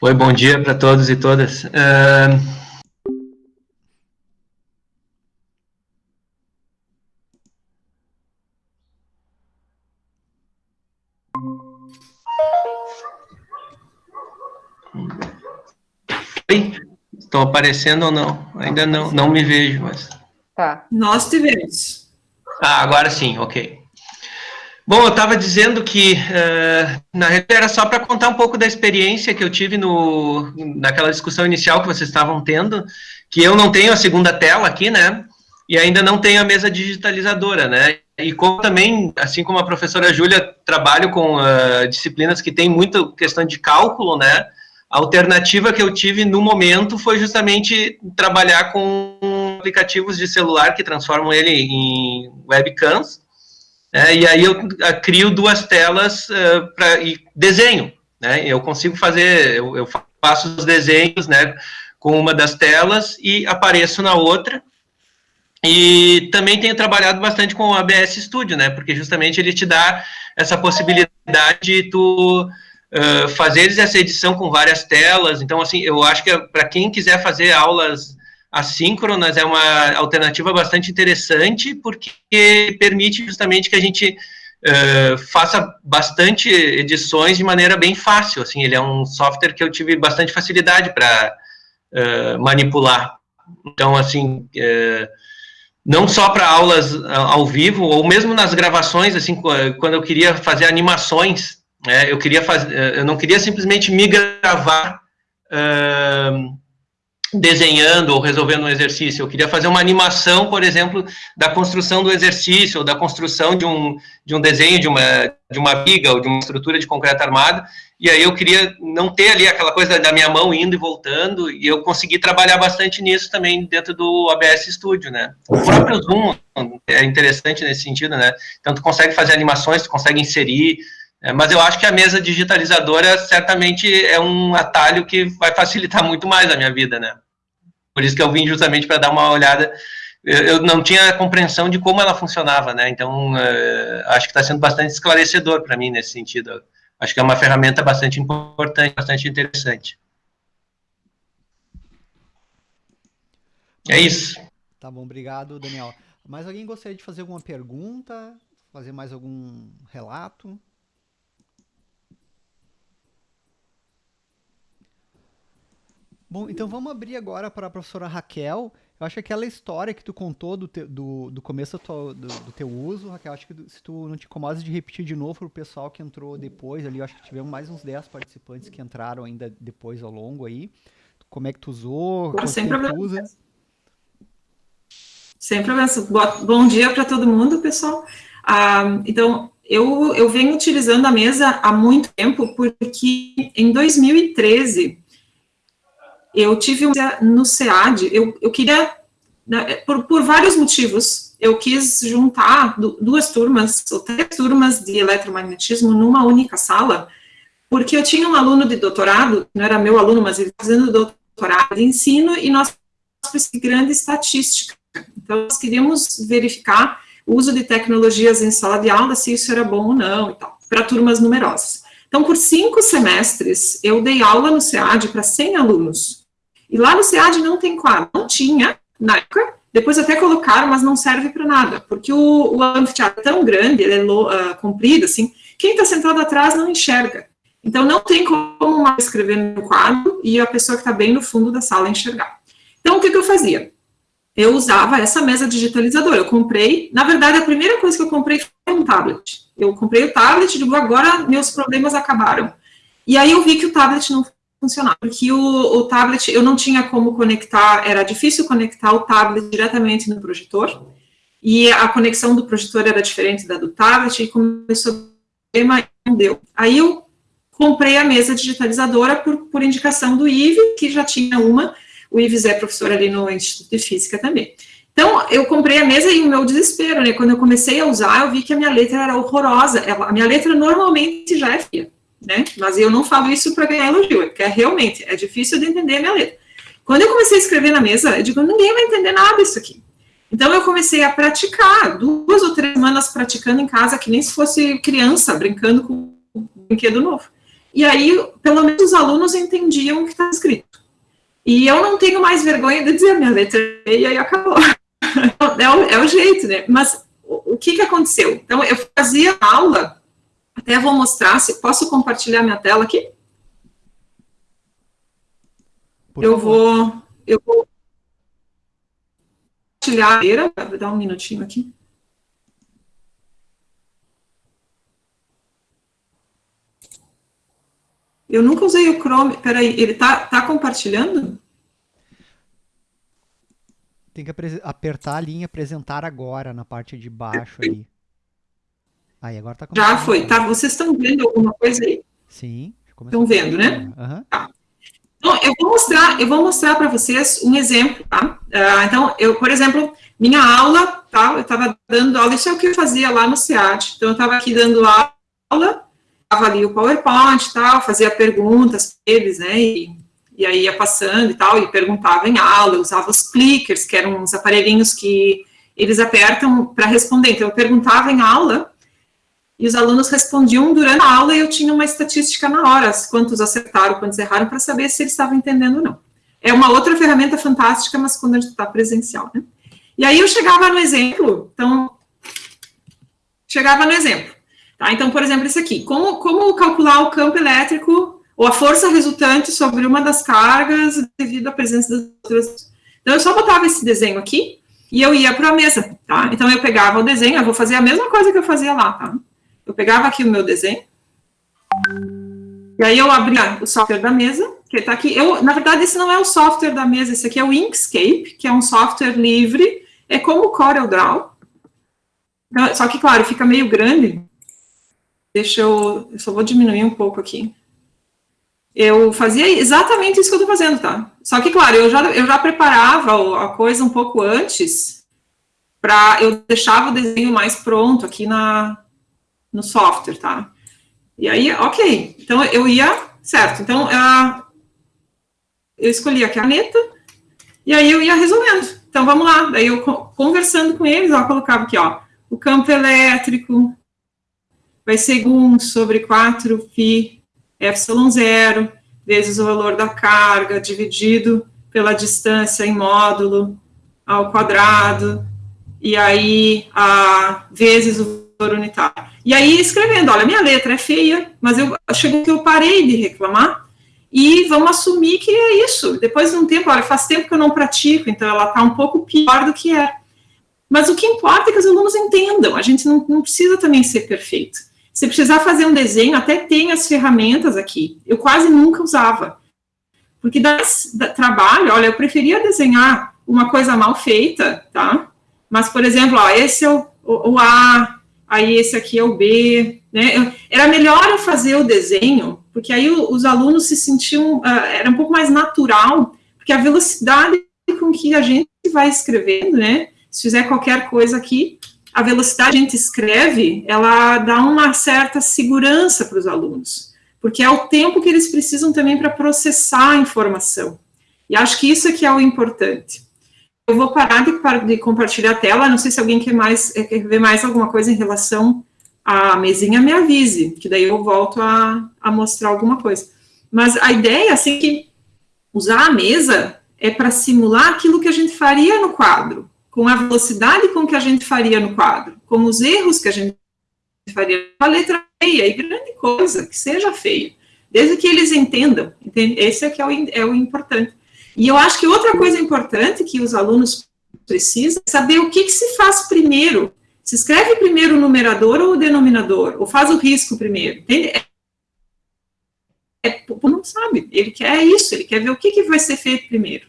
Oi, bom dia para todos e todas. Uh, Estou aparecendo ou não? Ainda não, não me vejo, mas. Tá. Nós te vemos. Ah, agora sim, ok. Bom, eu estava dizendo que, uh, na realidade, era só para contar um pouco da experiência que eu tive no, naquela discussão inicial que vocês estavam tendo, que eu não tenho a segunda tela aqui, né, e ainda não tenho a mesa digitalizadora, né, e como também, assim como a professora Júlia, trabalho com uh, disciplinas que tem muita questão de cálculo, né, a alternativa que eu tive no momento foi justamente trabalhar com aplicativos de celular que transformam ele em webcams, né, e aí eu ah, crio duas telas uh, para desenho, né, eu consigo fazer, eu, eu, faço os desenhos, né, com uma das telas e apareço na outra, e também tenho trabalhado bastante com o ABS Studio, né, porque justamente ele te dá essa possibilidade de tu uh, fazer essa edição com várias telas. Então, assim, eu acho que para quem quiser fazer aulas assíncronas é uma alternativa bastante interessante, porque permite justamente que a gente uh, faça bastante edições de maneira bem fácil. Assim, ele é um software que eu tive bastante facilidade para uh, manipular. Então, assim, não só para aulas ao vivo, ou mesmo nas gravações, assim, quando eu queria fazer animações, é, eu queria fazer, é, eu não queria simplesmente me gravar uh, desenhando ou resolvendo um exercício. Eu queria fazer uma animação, por exemplo, da construção do exercício, ou da construção de um, de um desenho de uma, de uma viga ou de uma estrutura de concreto armado. E aí eu queria não ter ali aquela coisa da minha mão indo e voltando, e eu consegui trabalhar bastante nisso também dentro do ABS Studio, né? O próprio Zoom é interessante nesse sentido, né? Então tu consegue fazer animações, tu consegue inserir, é, mas eu acho que a mesa digitalizadora certamente é um atalho que vai facilitar muito mais a minha vida, né? Por isso que eu vim justamente para dar uma olhada. Eu não tinha compreensão de como ela funcionava, né? Então, uh, acho que está sendo bastante esclarecedor para mim nesse sentido. Acho que é uma ferramenta bastante importante, bastante interessante. É isso. Tá bom, obrigado, Daniel. Mais alguém gostaria de fazer alguma pergunta? Fazer mais algum relato? Bom, então vamos abrir agora para a professora Raquel. Eu acho que aquela história que tu contou do, te, do, do começo do, do, do, teu uso, Raquel, acho que se tu não te incomodas de repetir de novo para o pessoal que entrou depois ali, eu acho que tivemos mais uns 10 participantes que entraram ainda depois ao longo aí. Como é que tu usou? Sem problema. Usa? Sem problema. Bom dia para todo mundo, pessoal. Ah, então, eu, eu venho utilizando a mesa há muito tempo, porque em 2013 eu tive um, no SEAD, eu, eu queria, né, por, por vários motivos, eu quis juntar duas turmas, ou três turmas de eletromagnetismo numa única sala, porque eu tinha um aluno de doutorado, não era meu aluno, mas ele fazendo doutorado de ensino, e nós de grande estatística. Então, nós queríamos verificar o uso de tecnologias em sala de aula, se isso era bom ou não, e tal, para turmas numerosas. Então, por cinco semestres, eu dei aula no SEAD para 100 alunos, e lá no SEAD não tem quadro. Não tinha, na época, depois até colocaram, mas não serve para nada, porque o, o, anfiteatro é tão grande, ele é uh, comprido, assim, quem está sentado atrás não enxerga. Então, não tem como mais escrever no quadro e a pessoa que está bem no fundo da sala enxergar. Então, o que, que eu fazia? Eu usava essa mesa digitalizadora. Eu comprei, na verdade, a primeira coisa que eu comprei foi um tablet. Eu comprei o tablet e digo, agora meus problemas acabaram. E aí eu vi que o tablet não funcionar, porque o, o, tablet, eu não tinha como conectar, era difícil conectar o tablet diretamente no projetor, e a conexão do projetor era diferente da do tablet, e começou a problema não deu. Aí eu comprei a mesa digitalizadora por, por indicação do Ives, que já tinha uma, o Ives é professor ali no Instituto de Física também. Então, eu comprei a mesa e o meu desespero, né, quando eu comecei a usar, eu vi que a minha letra era horrorosa, a minha letra normalmente já é feia, né, mas eu não falo isso para ganhar elogio, é porque é realmente, é difícil de entender a minha letra. Quando eu comecei a escrever na mesa, eu digo, ninguém vai entender nada disso aqui. Então, eu comecei a praticar, duas ou três semanas praticando em casa, que nem se fosse criança, brincando com um brinquedo novo. E aí, pelo menos os alunos entendiam o que está escrito. E eu não tenho mais vergonha de dizer minha letra é e acabou. é, o, é o jeito, né? Mas o, o que, que aconteceu? Então, eu fazia aula, até vou mostrar, se posso compartilhar minha tela aqui? Por eu vou, eu vou compartilhar, vou dar um minutinho aqui. Eu nunca usei o Chrome. Peraí, ele tá, tá compartilhando? Tem que apertar a linha apresentar agora na parte de baixo ali. Aí, agora tá Já foi, tá? Vocês estão vendo alguma coisa aí? Sim. Estão vendo, né? Uhum. Tá. Então, eu vou mostrar, eu vou mostrar para vocês um exemplo, tá? Uh, então, eu, por exemplo, minha aula, tá? Eu estava dando aula, isso é o que eu fazia lá no SEAD. Então, eu estava aqui dando aula, estava ali o PowerPoint e tal, fazia perguntas para eles, né? E e aí ia passando e tal, e perguntava em aula, eu usava os clickers, que eram uns aparelhinhos que eles apertam para responder. Então, eu perguntava em aula, e os alunos respondiam durante a aula, e eu tinha uma estatística na hora, quantos acertaram, quantos erraram, para saber se eles estavam entendendo ou não. É uma outra ferramenta fantástica, mas quando a gente está presencial, né? E aí eu chegava no exemplo, então, chegava no exemplo. Tá? Então, por exemplo, esse aqui, como, como calcular o campo elétrico ou a força resultante sobre uma das cargas devido à presença das outras. Então, eu só botava esse desenho aqui e eu ia para a mesa, tá? Então, eu pegava o desenho, eu vou fazer a mesma coisa que eu fazia lá, tá? Eu pegava aqui o meu desenho, e aí eu abria o software da mesa, que está aqui. Eu, na verdade, esse não é o software da mesa, esse aqui é o Inkscape, que é um software livre, é como o CorelDRAW. Então, só que, claro, fica meio grande. Deixa eu, eu só vou diminuir um pouco aqui eu fazia exatamente isso que eu estou fazendo, tá? Só que, claro, eu já, eu já preparava a coisa um pouco antes, para eu deixava o desenho mais pronto aqui na, no software, tá? E aí, ok, então eu ia, certo, então uh, eu escolhi a caneta, e aí eu ia resolvendo. Então, vamos lá, daí eu conversando com eles, ó, colocava aqui, ó, o campo elétrico vai ser 1 sobre 4 π ε0 vezes o valor da carga dividido pela distância em módulo ao quadrado, e aí a, vezes o unitário. E aí escrevendo, olha, minha letra é feia, mas eu chegou que eu parei de reclamar, e vamos assumir que é isso. Depois de um tempo, olha, faz tempo que eu não pratico, então ela está um pouco pior do que é. Mas o que importa é que os alunos entendam, a gente não, não precisa também ser perfeito. Se precisar fazer um desenho, até tem as ferramentas aqui. Eu quase nunca usava. Porque dá, trabalho, olha, eu preferia desenhar uma coisa mal feita, tá? Mas, por exemplo, ó, esse é o, o, o A, aí esse aqui é o B, né? Era melhor eu fazer o desenho, porque aí os alunos se sentiam, uh, era um pouco mais natural, porque a velocidade com que a gente vai escrevendo, né? Se fizer qualquer coisa aqui, a velocidade que a gente escreve, ela dá uma certa segurança para os alunos, porque é o tempo que eles precisam também para processar a informação. E acho que isso é que é o importante. Eu vou parar de, de compartilhar a tela, não sei se alguém quer, mais, eh, quer ver mais alguma coisa em relação à mesinha, me avise, que daí eu volto a, a mostrar alguma coisa. Mas a ideia, assim, que usar a mesa é para simular aquilo que a gente faria no quadro com a velocidade com que a gente faria no quadro, com os erros que a gente faria, a letra feia e grande coisa, que seja feia, desde que eles entendam, entende? esse é que é o, é o importante. E eu acho que outra coisa importante que os alunos precisam é saber o que, que se faz primeiro, se escreve primeiro o numerador ou o denominador, ou faz o risco primeiro, entende? é, não sabe, ele quer isso, ele quer ver o que, que vai ser feito primeiro.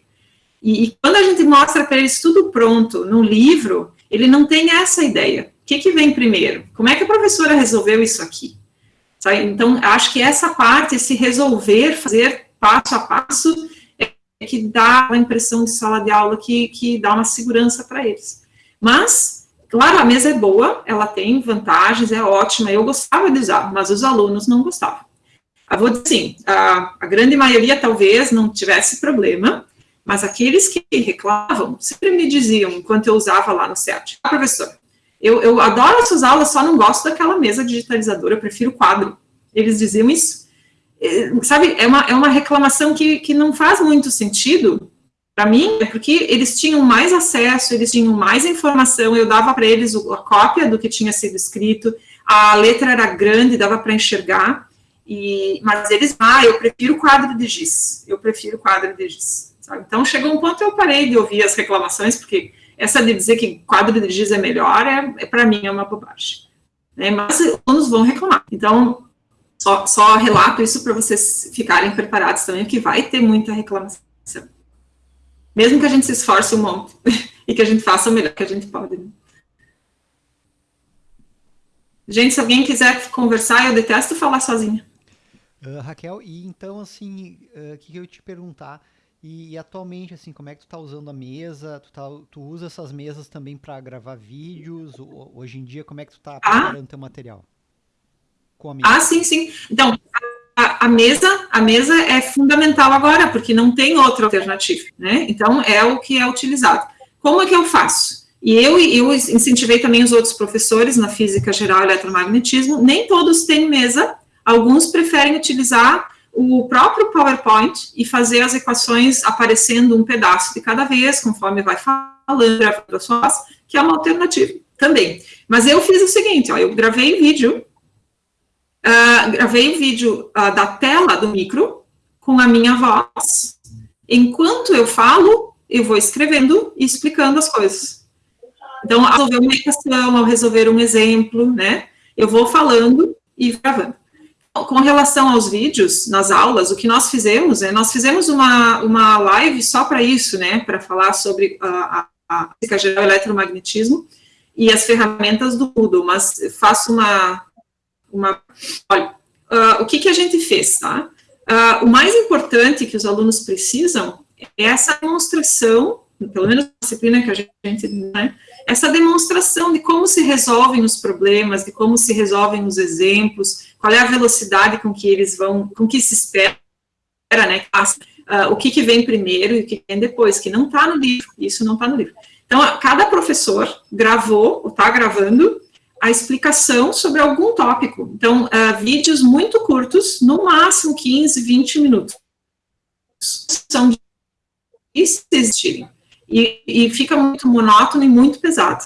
E, e quando a gente mostra para eles tudo pronto no livro, ele não tem essa ideia. O que, que vem primeiro? Como é que a professora resolveu isso aqui? Sabe? Então, acho que essa parte, esse resolver, fazer passo a passo, é que dá a impressão de sala de aula que, que dá uma segurança para eles. Mas, claro, a mesa é boa, ela tem vantagens, é ótima, eu gostava de usar, mas os alunos não gostavam. Eu vou dizer assim, a, a grande maioria talvez não tivesse problema, mas aqueles que reclamavam sempre me diziam, enquanto eu usava lá no SEAT, ah, professor, eu, eu adoro essas aulas, só não gosto daquela mesa digitalizadora, eu prefiro quadro. Eles diziam isso. É, sabe, é uma, é uma reclamação que, que não faz muito sentido para mim, é porque eles tinham mais acesso, eles tinham mais informação, eu dava para eles a cópia do que tinha sido escrito, a letra era grande, dava para enxergar, e, mas eles, ah, eu prefiro quadro de giz, eu prefiro quadro de giz. Sabe? Então, chegou um ponto eu parei de ouvir as reclamações, porque essa de dizer que quadro de giz é melhor, é, é para mim, é uma bobagem. Né? Mas os alunos vão reclamar. Então, só, só relato isso para vocês ficarem preparados também, que vai ter muita reclamação. Mesmo que a gente se esforce um monte e que a gente faça o melhor que a gente pode. Né? Gente, se alguém quiser conversar, eu detesto falar sozinha. Uh, Raquel, e então, assim, o uh, que eu ia te perguntar, e, e, atualmente, assim, como é que tu tá usando a mesa? Tu, tá, tu usa essas mesas também para gravar vídeos? Hoje em dia, como é que tu tá ah. preparando ah. teu material? Ah, sim, sim. Então, a, a, mesa, a mesa é fundamental agora, porque não tem outra alternativa, né? Então, é o que é utilizado. Como é que eu faço? E eu, eu incentivei também os outros professores na física geral e eletromagnetismo, nem todos têm mesa, alguns preferem utilizar o próprio PowerPoint e fazer as equações aparecendo um pedaço de cada vez, conforme vai falando, gravando sua voz, que é uma alternativa também. Mas eu fiz o seguinte, ó, eu gravei vídeo, uh, gravei o vídeo uh, da tela do micro com a minha voz. Enquanto eu falo, eu vou escrevendo e explicando as coisas. Então, ao resolver uma equação, ao resolver um exemplo, né, eu vou falando e gravando com relação aos vídeos nas aulas, o que nós fizemos é, nós fizemos uma, uma live só para isso, né, para falar sobre a, a, física geral eletromagnetismo e as ferramentas do Moodle, mas faço uma, uma olha, uh, o que que a gente fez, tá? Uh, o mais importante que os alunos precisam é essa demonstração, pelo menos na disciplina que a gente, né, essa demonstração de como se resolvem os problemas, de como se resolvem os exemplos, qual é a velocidade com que eles vão, com que se espera, né, uh, o que, que vem primeiro e o que vem depois, que não está no livro, isso não está no livro. Então, cada professor gravou, ou está gravando, a explicação sobre algum tópico. Então, uh, vídeos muito curtos, no máximo 15, 20 minutos. São de existirem. E, e fica muito monótono e muito pesado.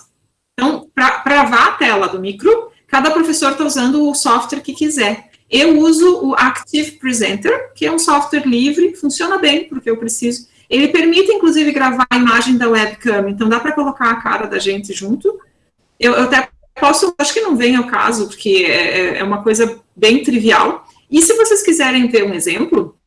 Então, para gravar a tela do micro, Cada professor está usando o software que quiser. Eu uso o Active Presenter, que é um software livre, funciona bem, porque eu preciso. Ele permite, inclusive, gravar a imagem da webcam, então dá para colocar a cara da gente junto. Eu, eu, até posso, acho que não vem ao caso, porque é, é, é uma coisa bem trivial. E se vocês quiserem ver um exemplo,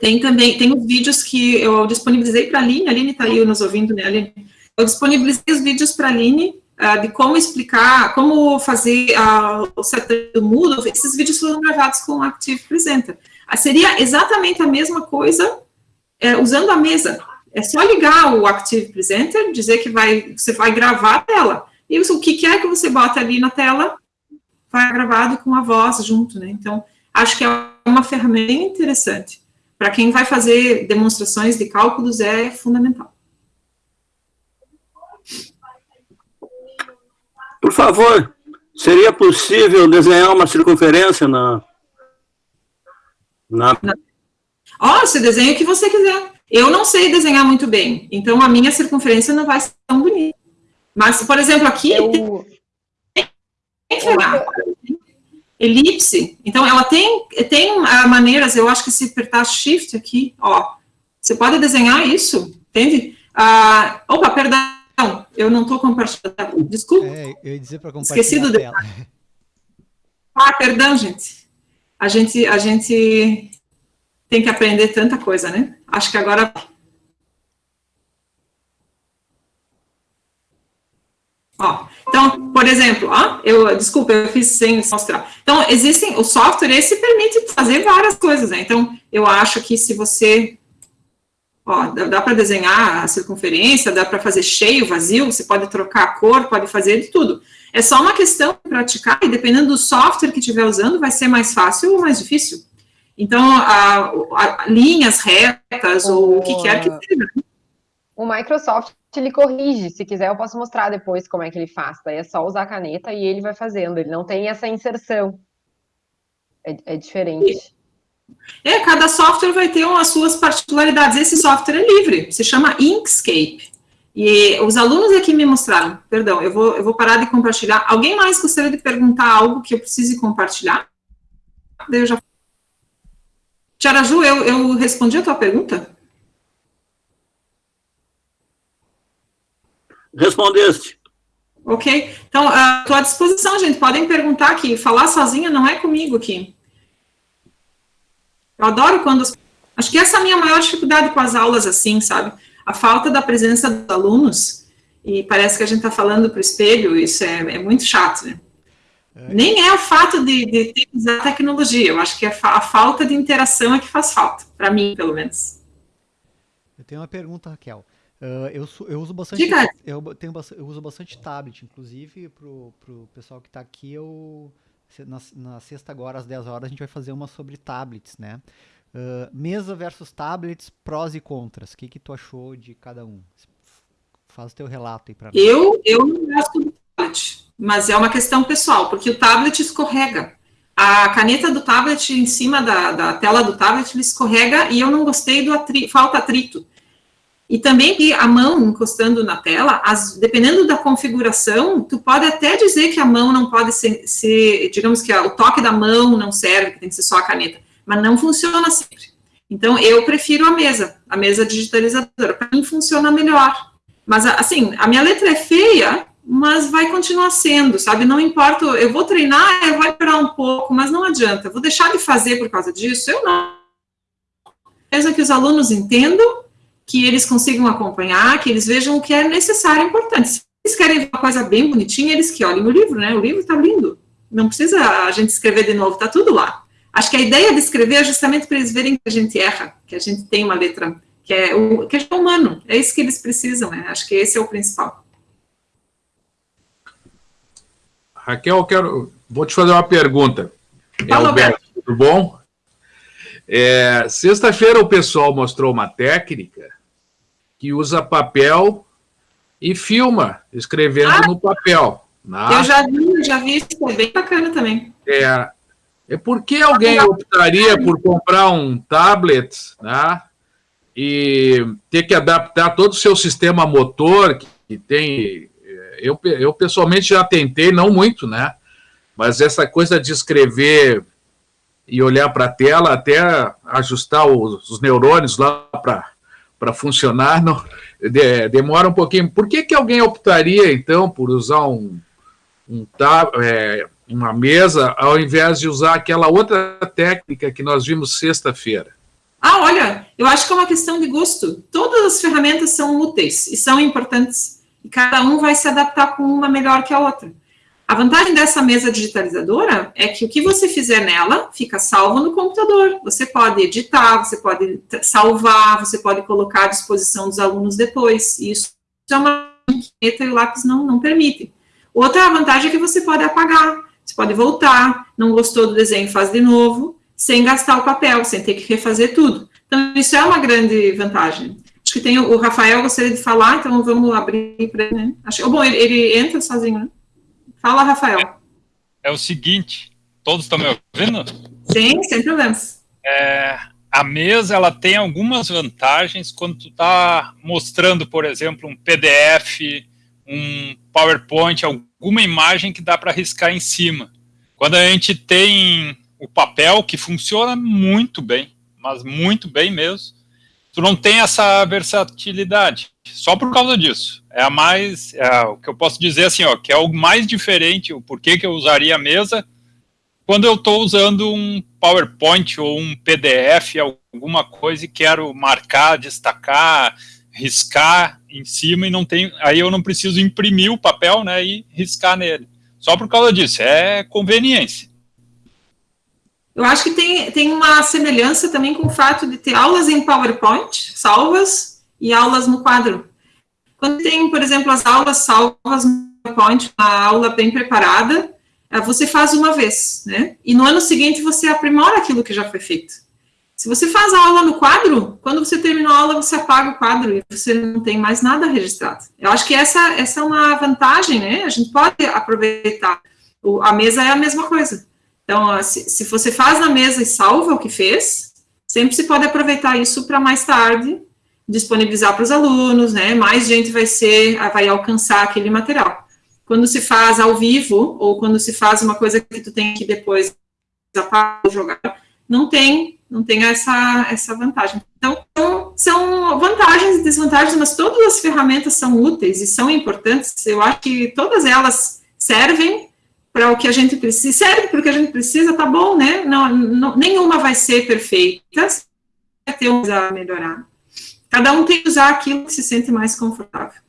tem também, tem os vídeos que eu disponibilizei para a Aline, a Aline está aí nos ouvindo, né, Aline? Eu disponibilizei os vídeos para a Aline, uh, de como explicar, como fazer uh, o setup do Moodle, esses vídeos foram gravados com o Active Presenter. Uh, seria exatamente a mesma coisa uh, usando a mesa. É só ligar o Active Presenter, dizer que vai, você vai gravar a tela. E o que quer que você bota ali na tela, vai gravado com a voz junto, né? Então, acho que é uma ferramenta interessante. Para quem vai fazer demonstrações de cálculos, é fundamental. Por favor, seria possível desenhar uma circunferência na. na... Ó, oh, você desenha o que você quiser. Eu não sei desenhar muito bem, então a minha circunferência não vai ser tão bonita. Mas, por exemplo, aqui Eu... tem, tem elipse. Então, ela tem, tem maneiras, eu acho que se apertar Shift aqui, ó, você pode desenhar isso, entende? Uh, opa, perdão, eu não estou compartilhando. Desculpa. É, eu ia dizer para compartilhar Esqueci do Ah, perdão, gente. a gente, a gente tem que aprender tanta coisa, né? Acho que agora Ó, então, por exemplo, ó, eu, desculpa, eu fiz sem mostrar. Então, existem, o software, esse permite fazer várias coisas, né? Então, eu acho que se você, ó, dá, dá para desenhar a circunferência, dá para fazer cheio, vazio, você pode trocar a cor, pode fazer de tudo. É só uma questão de praticar, e dependendo do software que estiver usando, vai ser mais fácil ou mais difícil. Então, a, a, linhas retas, ou o que quer que seja. O Microsoft ele corrige. Se quiser, eu posso mostrar depois como é que ele faz. Daí é só usar a caneta e ele vai fazendo. Ele não tem essa inserção. É, é diferente. É, cada software vai ter as suas particularidades. Esse software é livre, se chama Inkscape. E os alunos aqui me mostraram, perdão, eu vou, eu vou parar de compartilhar. Alguém mais gostaria de perguntar algo que eu precise compartilhar? Eu já... Tiaraju, eu, eu respondi a tua pergunta? Respondeste. Ok? Então, estou à disposição, gente. Podem perguntar aqui. Falar sozinha não é comigo aqui. Eu adoro quando... Acho que essa é a minha maior dificuldade com as aulas assim, sabe? A falta da presença dos alunos. E parece que a gente está falando para o espelho. Isso é, é, muito chato, né? É. Nem é o fato de, de, de usar tecnologia. Eu acho que a, fa a falta de interação é que faz falta. Para mim, pelo menos. Eu tenho uma pergunta, Raquel. Uh, eu, eu, uso bastante. Eu, tenho, eu uso bastante tablet, inclusive pro, pro pessoal que está aqui, eu. Na, na, sexta agora, às 10 horas, a gente vai fazer uma sobre tablets, né? Uh, mesa versus tablets, prós e contras. O que, que tu achou de cada um? Faz o teu relato aí para mim. Eu, eu não gosto do tablet, mas é uma questão pessoal, porque o tablet escorrega. A caneta do tablet em cima da, da tela do tablet ele escorrega e eu não gostei do atri, falta atrito. E também que a mão encostando na tela, as, dependendo da configuração, tu pode até dizer que a mão não pode ser, ser, digamos que o toque da mão não serve, que tem que ser só a caneta, mas não funciona sempre. Então, eu prefiro a mesa, a mesa digitalizadora, para mim funciona melhor. Mas, assim, a minha letra é feia, mas vai continuar sendo, sabe? Não importa, eu vou treinar, eu vou esperar um pouco, mas não adianta, vou deixar de fazer por causa disso, eu não. Mesmo que os alunos entendam, que eles consigam acompanhar, que eles vejam o que é necessário e importante. Se eles querem ver uma coisa bem bonitinha, eles que olhem o livro, né? O livro está lindo. Não precisa a gente escrever de novo, está tudo lá. Acho que a ideia de escrever é justamente para eles verem que a gente erra, que a gente tem uma letra que é, o, que é humano. É isso que eles precisam, né? Acho que esse é o principal. Raquel, eu quero, vou te fazer uma pergunta. É Alberto, tudo bom? É, Sexta-feira o pessoal mostrou uma técnica que usa papel e filma, escrevendo ah, no papel. Né? Eu já vi, já vi isso, é bem bacana também. É, é por que alguém optaria por comprar um tablet, né, e ter que adaptar todo o seu sistema motor, que, que tem... Eu, eu pessoalmente já tentei, não muito, né, mas essa coisa de escrever e olhar para a tela até ajustar os, os neurônios lá para para funcionar, não, de, demora um pouquinho. Por que, que alguém optaria, então, por usar um, um é, uma mesa, ao invés de usar aquela outra técnica que nós vimos sexta-feira? Ah, olha, eu acho que é uma questão de gosto. Todas as ferramentas são úteis e são importantes. E cada um vai se adaptar com uma melhor que a outra. A vantagem dessa mesa digitalizadora é que o que você fizer nela fica salvo no computador. Você pode editar, você pode salvar, você pode colocar à disposição dos alunos depois. Isso é uma caneta e o lápis não, não permitem. Outra vantagem é que você pode apagar, você pode voltar, não gostou do desenho, faz de novo, sem gastar o papel, sem ter que refazer tudo. Então, isso é uma grande vantagem. Acho que tem o, Rafael gostaria de falar, então vamos abrir para ele, né? Acho, bom, ele, ele entra sozinho, né? Fala, Rafael. É, é o seguinte, todos estão me ouvindo? Sim, sem problemas. É, a mesa ela tem algumas vantagens quando tu está mostrando, por exemplo, um PDF, um PowerPoint, alguma imagem que dá para riscar em cima. Quando a gente tem o papel, que funciona muito bem, mas muito bem mesmo, tu não tem essa versatilidade, só por causa disso. É a mais, é o que eu posso dizer assim, ó, que é o mais diferente, o porquê que eu usaria a mesa, quando eu estou usando um PowerPoint ou um PDF, alguma coisa, e quero marcar, destacar, riscar em cima e não tem, aí eu não preciso imprimir o papel, né, e riscar nele. Só por causa disso, é conveniência. Eu acho que tem, tem uma semelhança também com o fato de ter aulas em PowerPoint, salvas, e aulas no quadro. Quando tem, por exemplo, as aulas salvas no PowerPoint, uma aula bem preparada, é, você faz uma vez, né? E no ano seguinte você aprimora aquilo que já foi feito. Se você faz a aula no quadro, quando você terminou a aula, você apaga o quadro e você não tem mais nada registrado. Eu acho que essa, essa é uma vantagem, né? A gente pode aproveitar. O, a mesa é a mesma coisa. Então, se, se você faz na mesa e salva o que fez, sempre se pode aproveitar isso para mais tarde disponibilizar para os alunos, né? Mais gente vai ser, vai alcançar aquele material quando se faz ao vivo, ou quando se faz uma coisa que tu tem que depois jogar, não tem, não tem essa, essa vantagem. Então, são vantagens e desvantagens, mas todas as ferramentas são úteis e são importantes. Eu acho que todas elas servem para o que a gente precisa, serve para o que a gente precisa, tá bom, né? Não, não, nenhuma vai ser perfeita, vai ter um a melhorar. Cada um tem que usar aquilo que se sente mais confortável.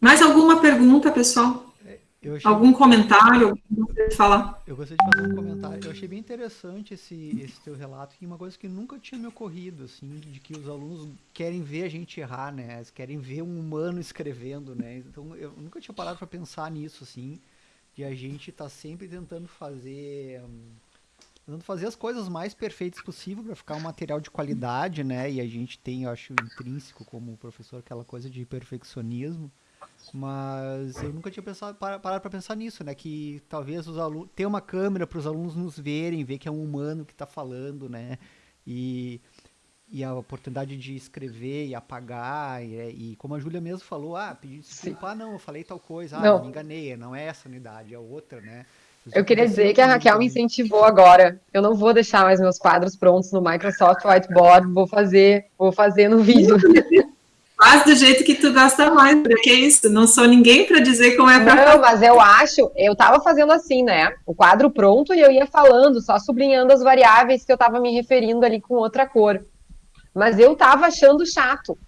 Mais alguma pergunta, pessoal? É, achei... Algum comentário? falar? Eu gostaria de fazer um comentário. Eu achei bem interessante esse, esse teu relato e uma coisa que nunca tinha me ocorrido, assim, de que os alunos querem ver a gente errar, né? Eles querem ver um humano escrevendo, né? Então eu nunca tinha parado para pensar nisso, assim, de a gente tá sempre tentando fazer um, tentando fazer as coisas mais perfeitas possível para ficar um material de qualidade, né? E a gente tem, eu acho, intrínseco como professor aquela coisa de perfeccionismo. Mas eu nunca tinha pensado, parado para pensar nisso, né? Que talvez os alunos. ter uma câmera para os alunos nos verem, ver que é um humano que está falando, né? E, e a oportunidade de escrever e apagar. E, e como a Júlia mesmo falou, ah, pedir desculpa, ah, não, eu falei tal coisa, ah, não. me enganei, não é essa unidade, é outra, né? Eu queria dizer que a Raquel me incentivou agora. Eu não vou deixar mais meus quadros prontos no Microsoft Whiteboard, vou fazer, vou fazer no vídeo. Faz do jeito que tu gosta mais, porque é isso, não sou ninguém para dizer como é pra Não, mas eu acho, eu tava fazendo assim, né? O quadro pronto e eu ia falando, só sublinhando as variáveis que eu tava me referindo ali com outra cor. Mas eu tava achando chato.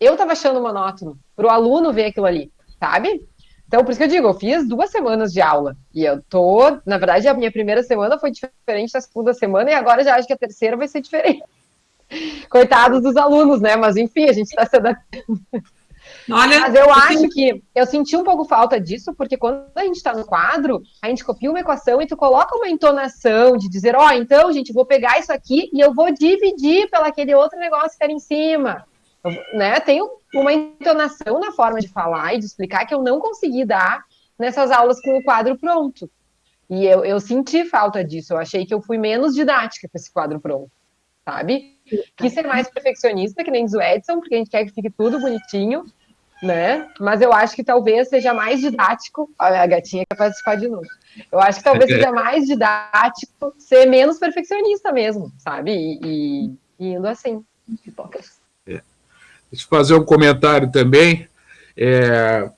Eu tava achando monótono pro aluno ver aquilo ali, sabe? Então, por isso que eu digo, eu fiz duas semanas de aula. E eu tô, na verdade, a minha primeira semana foi diferente da segunda semana, e agora já acho que a terceira vai ser diferente. Coitados dos alunos, né? Mas enfim, a gente está se adaptando. Olha, Mas eu acho que eu senti um pouco falta disso, porque quando a gente está no quadro, a gente copia uma equação e tu coloca uma entonação de dizer, ó, oh, então, gente, vou pegar isso aqui e eu vou dividir pelo aquele outro negócio que era em cima. Eu, né? Tem uma entonação na forma de falar e de explicar que eu não consegui dar nessas aulas com o quadro pronto. E eu, eu senti falta disso. Eu achei que eu fui menos didática com esse quadro pronto, sabe? Quis ser mais perfeccionista, que nem diz o Edson, porque a gente quer que fique tudo bonitinho, né? Mas eu acho que talvez seja mais didático. Olha, a gatinha quer participar de novo. Eu acho que talvez seja mais didático ser menos perfeccionista mesmo, sabe? E, e, e indo assim, pipocas. Deixa eu fazer um comentário também. É,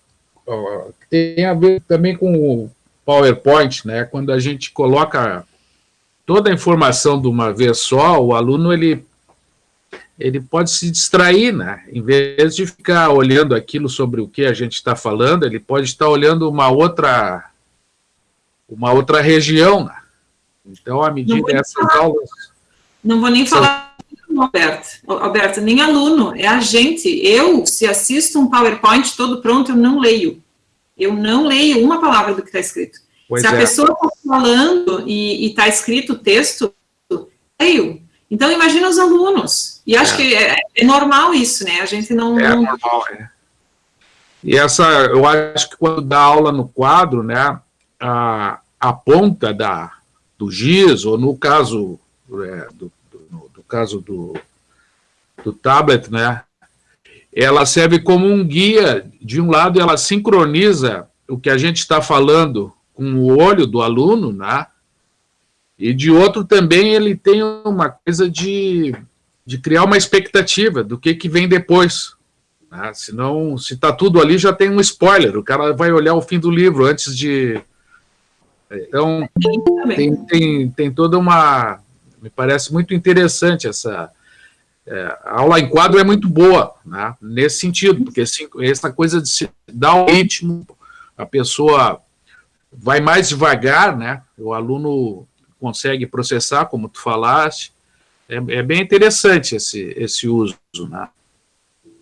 ó, tem a ver também com o PowerPoint, né? Quando a gente coloca toda a informação de uma vez só, o aluno ele ele pode se distrair, né? Em vez de ficar olhando aquilo sobre o que a gente está falando, ele pode estar olhando uma outra, uma outra região, né? Então, à medida dessas aulas... Não vou nem falar, Alberto, Alberto, nem aluno, é a gente. Eu, se assisto um PowerPoint todo pronto, eu não leio. Eu não leio uma palavra do que está escrito. Pois se a é. pessoa está falando e está escrito o texto, leio. Então, imagina os alunos. E acho é. que é, é, normal isso, né? A gente não... É não... normal, é. E essa, eu acho que quando dá aula no quadro, né, a, a ponta da, do giz, ou no caso, é, do, caso do, do tablet, né, ela serve como um guia, de um lado ela sincroniza o que a gente está falando com o olho do aluno, né, e de outro também ele tem uma coisa de, de criar uma expectativa do que, que vem depois. Né? Senão, se está tudo ali, já tem um spoiler. O cara vai olhar o fim do livro antes de. Então, tem, tem, tem toda uma. Me parece muito interessante essa. É, a aula em quadro é muito boa, né? nesse sentido, porque assim, essa coisa de se dar um ritmo, a pessoa vai mais devagar, né? O aluno consegue processar, como tu falaste. É, é bem interessante esse, esse uso, né?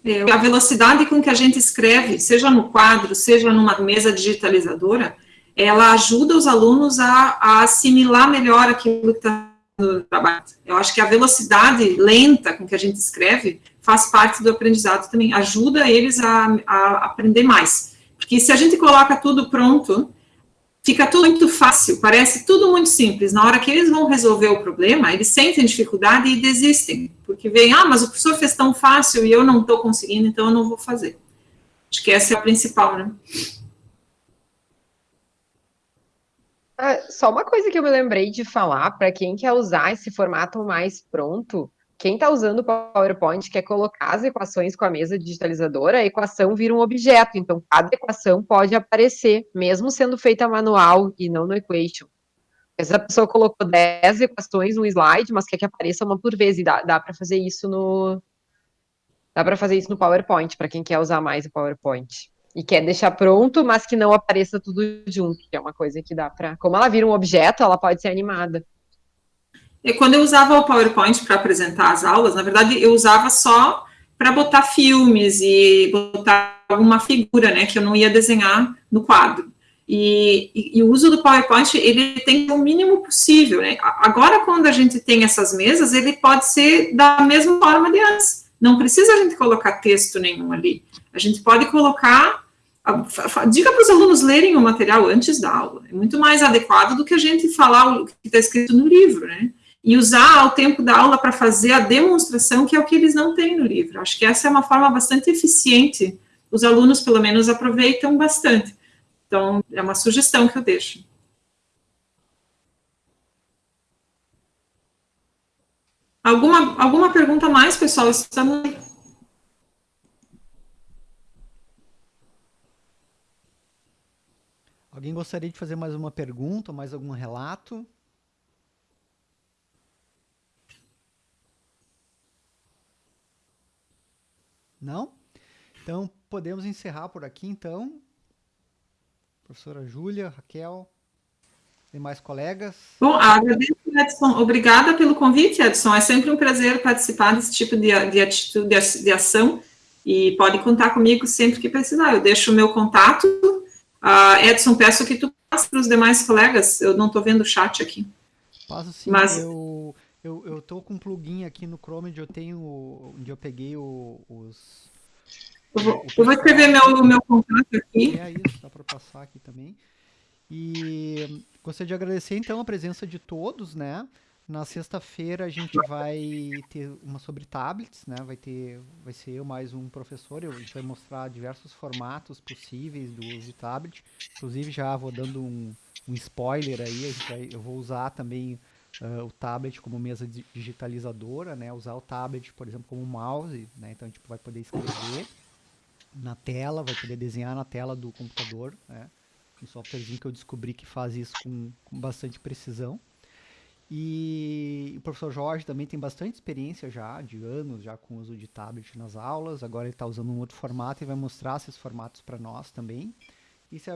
É, a velocidade com que a gente escreve, seja no quadro, seja numa mesa digitalizadora, ela ajuda os alunos a, a assimilar melhor aquilo que está no trabalho. Eu acho que a velocidade lenta com que a gente escreve faz parte do aprendizado também, ajuda eles a, a aprender mais. Porque se a gente coloca tudo pronto, fica tudo muito fácil, parece tudo muito simples. Na hora que eles vão resolver o problema, eles sentem dificuldade e desistem, porque veem, ah, mas o professor fez tão fácil e eu não estou conseguindo, então eu não vou fazer. Acho que essa é a principal, né? Ah, só uma coisa que eu me lembrei de falar, para quem quer usar esse formato mais pronto, quem está usando o PowerPoint quer colocar as equações com a mesa digitalizadora, a equação vira um objeto, então cada equação pode aparecer, mesmo sendo feita manual e não no Equation. Essa pessoa colocou 10 equações no slide, mas quer que apareça uma por vez, e dá, dá para fazer isso no... Dá para fazer isso no PowerPoint, para quem quer usar mais o PowerPoint. E quer deixar pronto, mas que não apareça tudo junto, que é uma coisa que dá para... Como ela vira um objeto, ela pode ser animada. E quando eu usava o PowerPoint para apresentar as aulas, na verdade, eu usava só para botar filmes e botar alguma figura, né, que eu não ia desenhar no quadro. E, e, e, o uso do PowerPoint, ele tem o mínimo possível, né? Agora, quando a gente tem essas mesas, ele pode ser da mesma forma de antes. Não precisa a gente colocar texto nenhum ali. A gente pode colocar... Diga para os alunos lerem o material antes da aula. É muito mais adequado do que a gente falar o que está escrito no livro, né? e usar o tempo da aula para fazer a demonstração, que é o que eles não têm no livro. Acho que essa é uma forma bastante eficiente, os alunos, pelo menos, aproveitam bastante. Então, é uma sugestão que eu deixo. Alguma, alguma pergunta mais, pessoal? Estamos... Alguém gostaria de fazer mais uma pergunta, mais algum relato? Não? Então, podemos encerrar por aqui, então. Professora Júlia, Raquel, demais colegas. Bom, agradeço, Edson. Obrigada pelo convite, Edson. É sempre um prazer participar desse tipo de, de atitude, de, de ação, e pode contar comigo sempre que precisar. Eu deixo o meu contato. Uh, Edson, peço que tu passe para os demais colegas. Eu não estou vendo o chat aqui. Passo sim, Mas... eu eu, eu tô com um plugin aqui no Chrome onde eu tenho, onde eu peguei o, os... Eu vou, eu vou escrever meu, meu contato aqui. É isso, dá para passar aqui também. E gostaria de agradecer então a presença de todos, né? Na sexta-feira a gente vai ter uma sobre tablets, né? Vai ter, vai ser eu mais um professor. Eu, a gente vai mostrar diversos formatos possíveis do uso de tablet. Inclusive já vou dando um, um spoiler aí. Vai, eu vou usar também uh, o tablet como mesa digitalizadora, né? Usar o tablet, por exemplo, como mouse, né? Então a gente vai poder escrever na tela, vai poder desenhar na tela do computador, né? Um softwarezinho que eu descobri que faz isso com, com bastante precisão. E o professor Jorge também tem bastante experiência já, de anos já com o uso de tablet nas aulas. Agora ele está usando um outro formato e vai mostrar esses formatos para nós também. E a,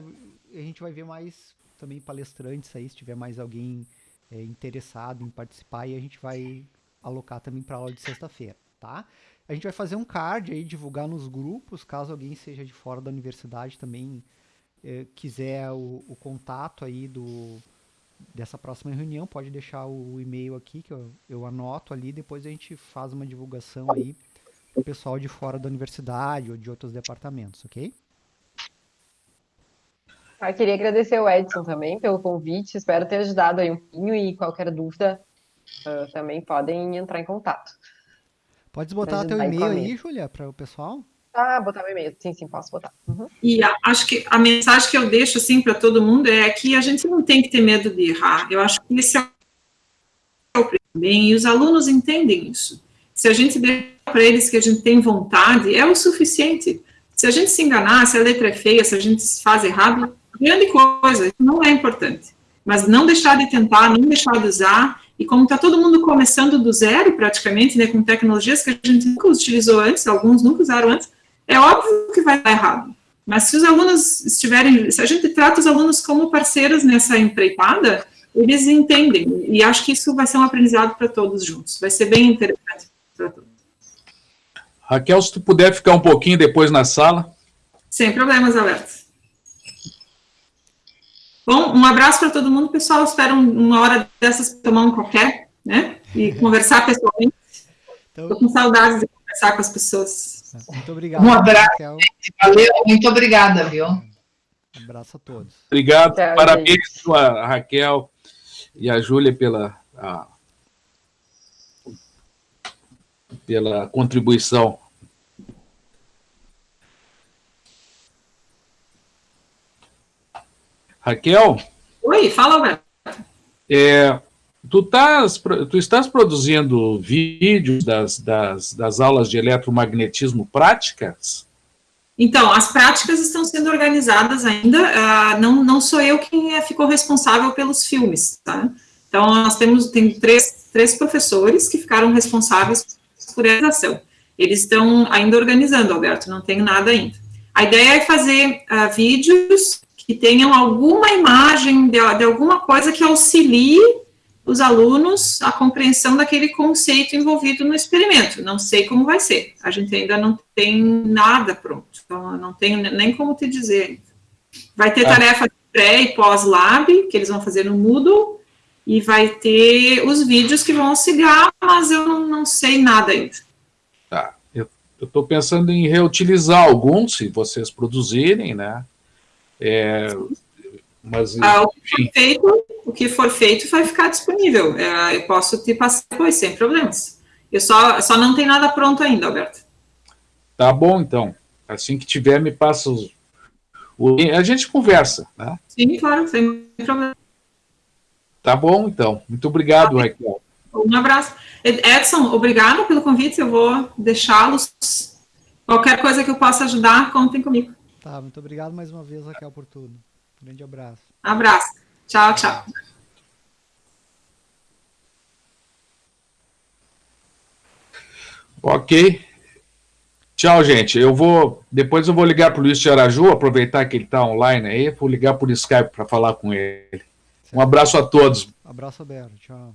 a, gente vai ver mais também palestrantes aí, se tiver mais alguém é, interessado em participar e a gente vai alocar também para aula de sexta-feira, tá? A gente vai fazer um card aí, divulgar nos grupos, caso alguém seja de fora da universidade também é, quiser o, o, contato aí do dessa próxima reunião, pode deixar o e-mail aqui que eu, eu anoto ali, depois a gente faz uma divulgação aí pro pessoal de fora da universidade ou de outros departamentos, ok? Ah, queria agradecer ao Edson também pelo convite, espero ter ajudado aí um pouquinho e qualquer dúvida uh, também podem entrar em contato. Pode botar teu e-mail aí, Júlia, para o pessoal? Ah, botar meu e-mail, sim, sim, posso botar. Uhum. E a, acho que a mensagem que eu deixo assim para todo mundo é que a gente não tem que ter medo de errar. Eu acho que esse é o bem e os alunos entendem isso. se a gente der para eles que a gente tem vontade, é o suficiente. Se a gente se enganar, se a letra é feia, se a gente faz errado, grande coisa, isso não é importante. Mas não deixar de tentar, não deixar de usar, e como está todo mundo começando do zero, praticamente, né, com tecnologias que a gente nunca utilizou antes, alguns nunca usaram antes, é óbvio que vai dar errado. Mas se os alunos estiverem, se a gente trata os alunos como parceiros nessa empreitada, eles entendem. E acho que isso vai ser um aprendizado para todos juntos. Vai ser bem interessante para todos. Raquel, se tu puder ficar um pouquinho depois na sala. Sem problemas, Alberto. Bom, um abraço para todo mundo, pessoal. Espero uma hora dessas tomar um qualquer, né? E conversar pessoalmente. Estou com saudades de conversar com as pessoas. Muito obrigado. Um abraço. Raquel. Valeu, muito obrigada, viu? Um abraço a todos. Obrigado. Tchau, Parabéns a Raquel e a Júlia pela, a, pela contribuição. Raquel? Oi, fala, Alberto. É, tu, estás, tu estás produzindo vídeos das, das, das aulas de eletromagnetismo práticas? Então, as práticas estão sendo organizadas ainda, uh, não, não sou eu quem é, ficou responsável pelos filmes, tá? Então, nós temos, tem três, três professores que ficaram responsáveis por essa ação. Eles estão ainda organizando, Alberto, não tenho nada ainda. A ideia é fazer uh, vídeos que tenham alguma imagem de, de alguma coisa que auxilie os alunos a compreensão daquele conceito envolvido no experimento. Não sei como vai ser. A gente ainda não tem nada pronto. Então, não tenho nem como te dizer. Vai ter ah. tarefa pré e pós-lab, que eles vão fazer no Moodle, e vai ter os vídeos que vão auxiliar, mas eu não, não sei nada ainda. Tá. Eu estou pensando em reutilizar alguns, se vocês produzirem, né? É, mas, ah, o, que for feito, o que for feito vai ficar disponível. É, eu posso te passar depois, sem problemas. Eu só, só não tem nada pronto ainda, Alberto. Tá bom, então. Assim que tiver, me passa os... O, a gente conversa, né? Sim, claro, sem problema. Tá bom, então. Muito obrigado, tá Raquel. Um abraço. Edson, obrigado pelo convite. Eu vou deixá-los. Qualquer coisa que eu possa ajudar, contem comigo. Tá, muito obrigado mais uma vez, Raquel, por tudo. Grande abraço. Abraço. Tchau, tchau. Ok. Tchau, gente. Eu vou. Depois eu vou ligar para o Luiz de Araju, aproveitar que ele está online aí, vou ligar por Skype para falar com ele. Um abraço a todos. Abraço aberto. Tchau.